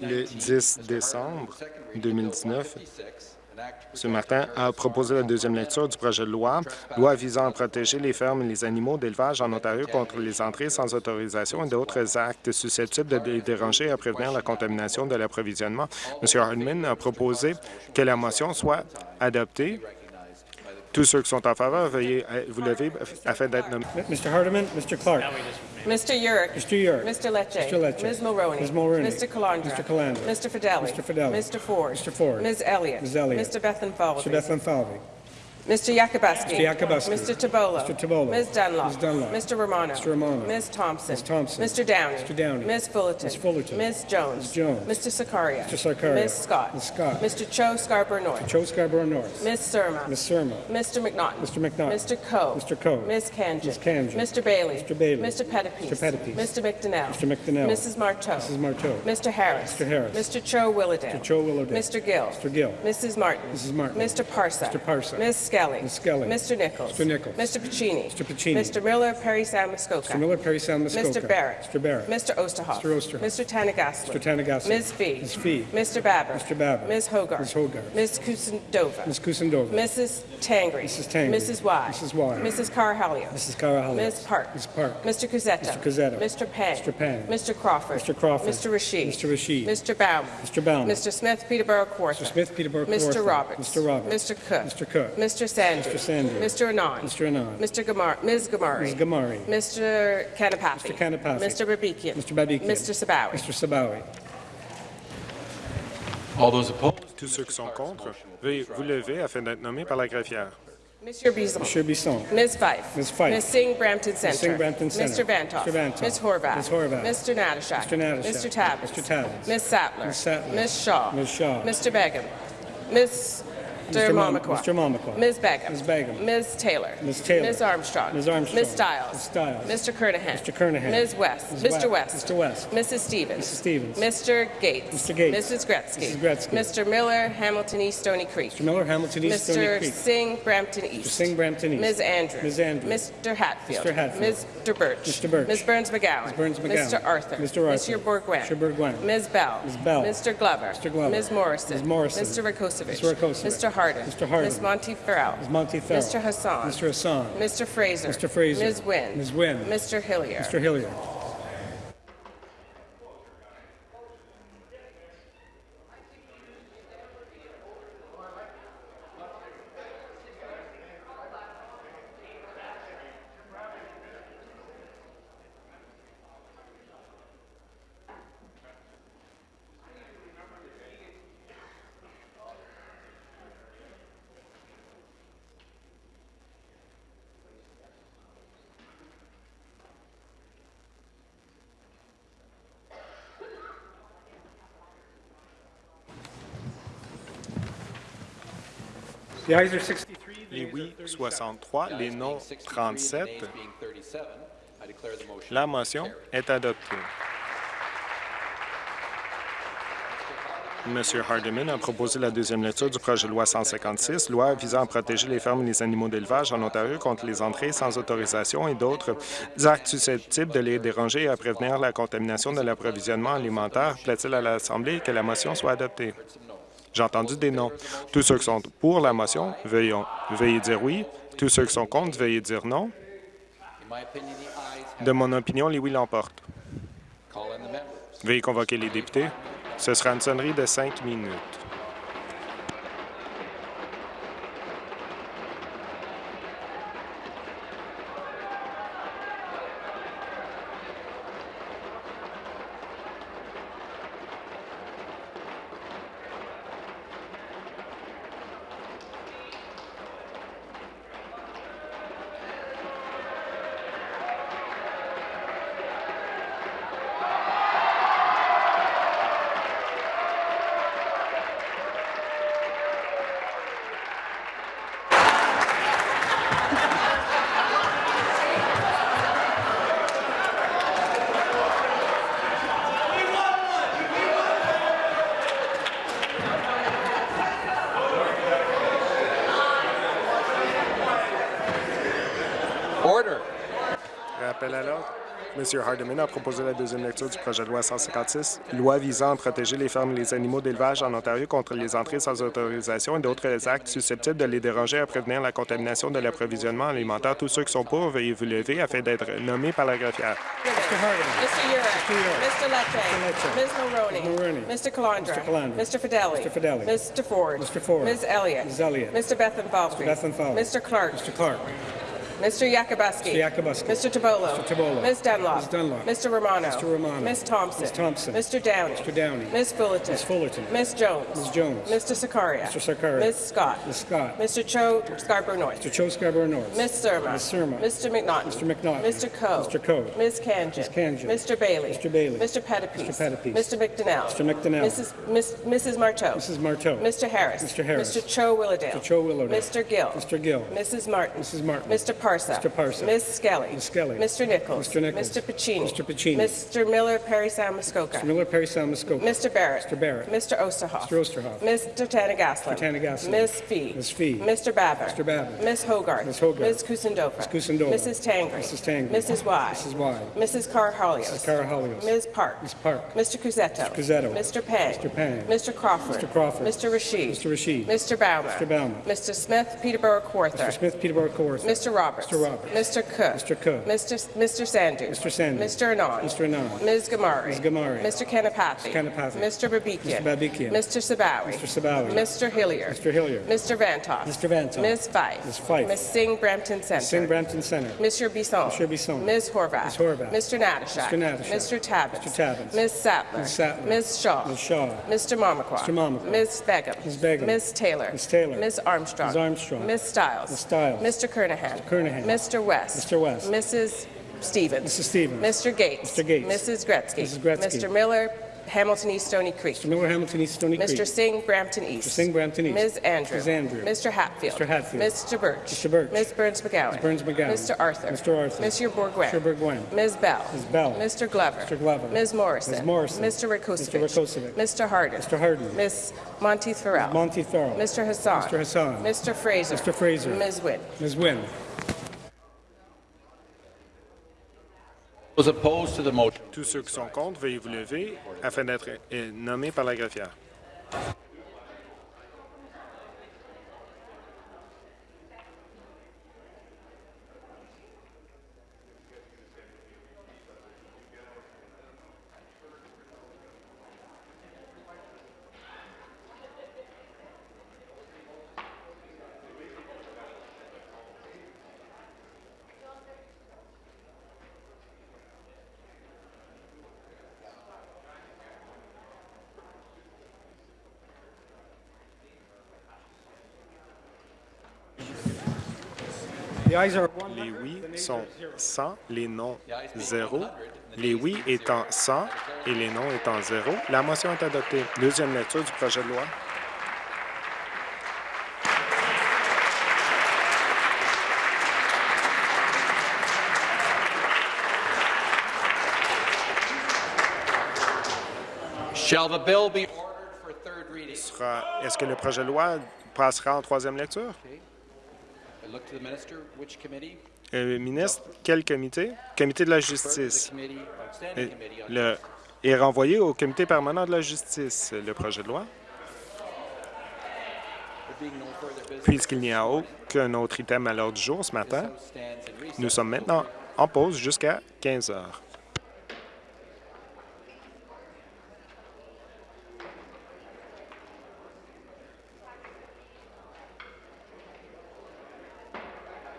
Le 10 décembre 2019, ce matin a proposé la deuxième lecture du projet de loi, loi visant à protéger les fermes et les animaux d'élevage en Ontario contre les entrées sans autorisation et d'autres actes susceptibles de les déranger et à prévenir la contamination de l'approvisionnement. M. Hardman a proposé que la motion soit adoptée. Tous ceux qui sont en faveur, veuillez vous lever afin d'être nommés. Mr. Hardeman, Mr. Clark. Mr. Urick. Mr. Urick. Mr. Lecce. Mr. Lecce. Ms. Mulroney. Ms. Mulroney. Mr. Calandra. Mr. Calandra. Mr. Fidelli. Mr. Fidelli. Mr. Ford. Mr. Ford. Ms. Elliott. Ms. Elliott. Mr. Bethlem Falvey. Mr. Bethlehem Falvey. Mr. Yakubuski. Mr. Yakubuski. Mr. Tabolo. Mr. Tabolo. Ms. Dunlop. Ms. Dunlop. Mr. Romano. Mr. Romano. Ms. Thompson. Ms. Thompson. Mr. Downey. Mr. Downey. Ms. Fullerton. Ms. Fullerton. Ms. Jones. Ms. Jones. Mr. Sakaria. Mr. Sakaria. Ms. Scott. Ms. Scott. Mr. Cho Scarborough North. Joe Scarborough North. Ms. Surma. Ms. Surma. Mr. McNaughton. Mr. McNaughton. Mr. Coe. Mr. Coe. Ms. Kanjan. Ms. Kanjan. Mr. Bailey. Mr. Bailey. Mr. Pettipies. Mr. Pettipies. Mr. McDonnell. Mr. McDonnell. Mrs. Marteau. Mrs. Marteau. Mr. Harris. Mr. Harris. Mr. Cho Willowdale. Mr. Cho Willowdale. Mr. Gill. Mr. Gill. Mrs. Martin. Mrs. Martin. Mr. Parsa. Mr. Parsa. Ms. Skelly. Ms. Skelly. Mr. Nichols. Mr. Nichols. Mr. Pacini. Mr. Pacini. Mr. Miller, Perry Muskoka. Mr. Miller, Perry Muskoka. Mr. Barrett. Mr. Barrett. Mr. Osterhoff. Mr. Osterhoff. Mr. Tanagasler. Mr. Tanagasler. Ms. Fee. Ms. Fee. Mr. Babber. Mr. Babber. Ms. Hogarth. Ms. Hogarth. Ms. Kusendova. Ms. Kusendova. Mrs. Tangri. Mrs. Tangri. Mrs. Y. Mrs. Y. Mrs. Carhalio. Mrs. Carahalios. Ms. Park. Ms. Park. Mr. Cusetto. Mr. Cusetto. Mr. Pang. Mr. Pang. Mr. Crawford. Mr. Crawford. Mr. Rashid. Mr. Rashid. Mr. Bauman. Mr. Bauman. Mr. Smith, Peterborough Kawartha. Mr. Smith, Peterborough, Mr. Kawartha. Roberts. Mr. Roberts. Mr. Cook. Mr. Cook. Mr. Sanders. Mr. Sanders. Mr. Anand. Mr. Anand. Mr. Gamar. Ms. Gamari. Ms. Gamari. Mr. Kanapathi. Mr. Kanapathi. Mr. Babikian. Mr. Babikian. Mr. Sabawi. Mr. Sabawi. All those opposed? Tous ceux qui sont contre, veuillez vous lever afin d'être nommés par la greffière. Monsieur Bison. Monsieur Bisson. Ms. Fife. Ms. Fife. Ms. Singh Brampton Center. Singh Brampton Center. Mr. Vantoff. Mr. Vantoff. Ms. Horvath. Ms. Horvath. Mr. Natashak. Mr. Natashak. Mr. Tabbins. Mr. Tabbins. Ms. Sattler. Ms. Sattler. Ms. Shaw. Ms. Shaw. Mr. Begum. Ms. Mr. Mom- Mr. Mamakwa. Ms. Begum. Ms. Begum. Ms. Taylor. Ms. Taylor. Ms. Armstrong. Ms. Armstrong. Ms. Stiles. Ms. Stiles. Mr. Kernahan. Mr. Kernahan. Ms. West. Ms. Mr. West. Mr. West. Mrs. Stevens. Mrs. Stevens. Mr. Gates. Mr. Gates. Mrs. Gretzky. Mrs. Gretzky. Mr. Miller, Hamilton East, Stony Creek. Mr. Miller, Hamilton East, Stony Creek. Mr. Singh, Brampton East. Mr. Singh, Brampton East. Ms. Andrews. Ms. Andrews. Mr. Hatfield. Mr. Hatfield. Mr. Birch. Mr. Birch. Ms. Burns McGowan. Ms. Burns McGowan. Mr. Arthur. Mr. Arthur. Mr. Bourgouin. Mr. Bourgouin. Ms. Bell. Ms. Bell. Mr. Glover. Mr. Glover. Ms. Morrison. Ms. Morrison. Mr. Rakosevich. Mr. Rakosevich. Mr. Harden. Mr. Harden. Ms. Monty Farrell. Ms. Monty Farrell. Mr. Hassan. Mr. Hassan. Mr. Fraser. Mr. Fraser. Ms. Wynn. Ms. Wynn. Mr. Hillier. Mr. Hilliard. Les oui, 63, les non, 37. La motion est adoptée. M. Hardeman a proposé la deuxième lecture du projet de loi 156, loi visant à protéger les fermes et les animaux d'élevage en Ontario contre les entrées sans autorisation et d'autres actes susceptibles de les déranger et à prévenir la contamination de l'approvisionnement alimentaire. Plaît-il à l'Assemblée que la motion soit adoptée? J'ai entendu des noms. Tous ceux qui sont pour la motion, veuillez, veuillez dire oui. Tous ceux qui sont contre, veuillez dire non. De mon opinion, les oui l'emportent. Veuillez convoquer les députés. Ce sera une sonnerie de cinq minutes. M. Hardeman a proposé la deuxième lecture du projet de loi 156, loi visant à protéger les fermes et les animaux d'élevage en Ontario contre les entrées sans autorisation et d'autres actes susceptibles de les déranger à prévenir la contamination de l'approvisionnement alimentaire. Tous ceux qui sont pour, veuillez vous lever afin d'être nommés par la greffière. Mr. Urick. Mr. Lecce. Ms. Mulroney. Mulroney. Mr. Calandra. Mr. Calandra. Mr. Fidelli. Mr. Fidelli. Mr. Ford. Mr. Ford. Ms. Elliott. Ms. Elliott. Mr. Bethan Falvey. Bethan Falvey. Mr. Clark. Mr. Clark. Mr. Yakubuski. Mr. Yakubuski. Mr. Tabolo. Mr. Tabolo. Ms. Dunlop. Ms. Dunlop. Mr. Romano. Mr. Romano. Ms. Thompson. Ms. Thompson. Mr. Downey. Mr. Downey. Ms. Fullerton. Ms. Fullerton. Ms. Jones. Ms. Jones. Mr. Sakaria. Mr. Sakaria. Ms. Scott. Ms. Scott. Mr. Cho Scarborough North. Mr. Cho Scarborough North. Ms. Surma. Ms. Surma. Mr. McNaughton. Mr. McNaughton. Mr. Coe. Mr. Coe. Ms. Kanjan. Ms. Kanjan. Mr. Bailey. Mr. Bailey. Mr. Pettipies. Mr. Pettipies. Mr. McDonnell. Mr. McDonnell. Mrs. Mrs. Marteau. Mrs. Marteau. Mr. Harris. Mr. Harris. Mr. Cho Willowdale. Mr. Cho Willowdale. Mr. Gill. Mr. Gill. Mrs. Martin. Mrs. Martin. Mr. Parsa. Mr. Parsa. Ms. Skelly. Ms. Skelly. Mr. Nichols. Mr. Nichols. Mr. Pacini. Mr. Pacini. Mr. Miller Perry Sound Muskoka. Mr. Miller Perry Sound Muskoka. Mr. Barrett. Mr. Barrett. Mr. Osterhoff. Mr. Osterhoff. Mr. Tanagaslan. Mr. Tanagaslan. Ms. Fee. Ms. Fee. Mr. Babber. Mr. Babber. Ms. Hogarth. Ms. Hogarth. Ms. Kusendova. Ms. Kusendova. Mrs. Tangri. Mrs. Tangri. Mrs. Y. Mrs. Y. Mrs. Carhalios. Mrs. Carahalios. Ms. Park. Ms. Park. Mr. Cusetto. Mr. Cusetto. Mr. Pang. Mr. Pang. Mr. Crawford. Mr. Crawford. Mr. Rashid. Mr. Rashid. Mr. Baumer. Mr. Baumer. Mr. Smith, Peterborough Kawartha. Mr. Smith, Peterborough Kawartha. Mr. Roberts. Mr. Roberts. Mr. Cook. Mr. Cook. Mr. S- Mr. Sandu. Mr. Sandu. Mr. Anand. Mr. Anand. Ms. Gamari. Ms. Gamari. Mr. Kanapathi. Mr. Kanapathi. Mr. Babikian. Mr. Babikian. Mr. Sabawi. Mr. Sabawi. Mr. Hillier. Mr. Hillier. Mr. Vantoff. Mr. Vantoff. Ms. Fife. Ms. Fife. Ms. Singh Brampton Center. Singh Brampton Center. Mr. Bisson. Mr. Bisson. Ms. Horvath. Ms. Horvath. Mr. Natashak. Mr. Natashak. Mr. Tabbins. Mr. Tabbins. Ms. Sattler. Ms. Sattler. Ms. Shaw. Ms. Shaw. Mr. Mamakwa. Mr. Mamakwa. Ms. Begum. Ms. Begum. Ms. Taylor. Ms. Taylor. Ms. Armstrong. Ms. Armstrong. Ms. Stiles. Ms. Stiles. Mr. Kernahan. Mr. Kernahan. Mr. West. Mr. West. Mrs. Stevens. Mrs. Stevens. Mr. Gates. Mr. Gates. Mrs. Gretzky. Mrs. Gretzky. Mr. Miller, Hamilton East Stony Creek. Mr. Miller, Hamilton East, Stony Creek. Mr. Singh, Brampton East. Mr. Singh, Brampton East. Ms. Andrew. Ms. Andrew. Mr. Hatfield. Mr. Hatfield. Mr. Birch. Mr. Birch. Ms. Burns McGowan. Ms. Burns McGowan. Mr. Arthur. Mr. Arthur. Mr. Bourgouin. Mr. Bourgouin. Ms. Bell. Ms. Bell. Mr. Glover. Mr. Glover. Ms. Morrison. Ms. Morrison. Mr. Rakosovic. Mr. Rakosovic. Mr. Harden. Mr. Harden. Ms. Monteith Farrell. Monty Farrell. Mr. Hassan. Mr. Hassan. Mr. Fraser. Mr. Fraser. Ms. Wynn. Ms. Wynne. Tous ceux qui sont contre, veuillez vous lever afin d'être euh, nommés par la greffière. Les oui sont 100, les non 0. Les oui étant 100 et les non étant 0. La motion est adoptée. Deuxième lecture du projet de loi. Shall the bill be ordered for third reading? Sera- Est-ce que le projet de loi passera en troisième lecture? Euh, ministre, quel comité? Comité de la justice. on Le, est renvoyé au comité permanent de la justice, le projet de loi. Puisqu'il n'y a aucun autre item à l'ordre du jour ce matin, nous sommes maintenant en pause jusqu'à 15 heures.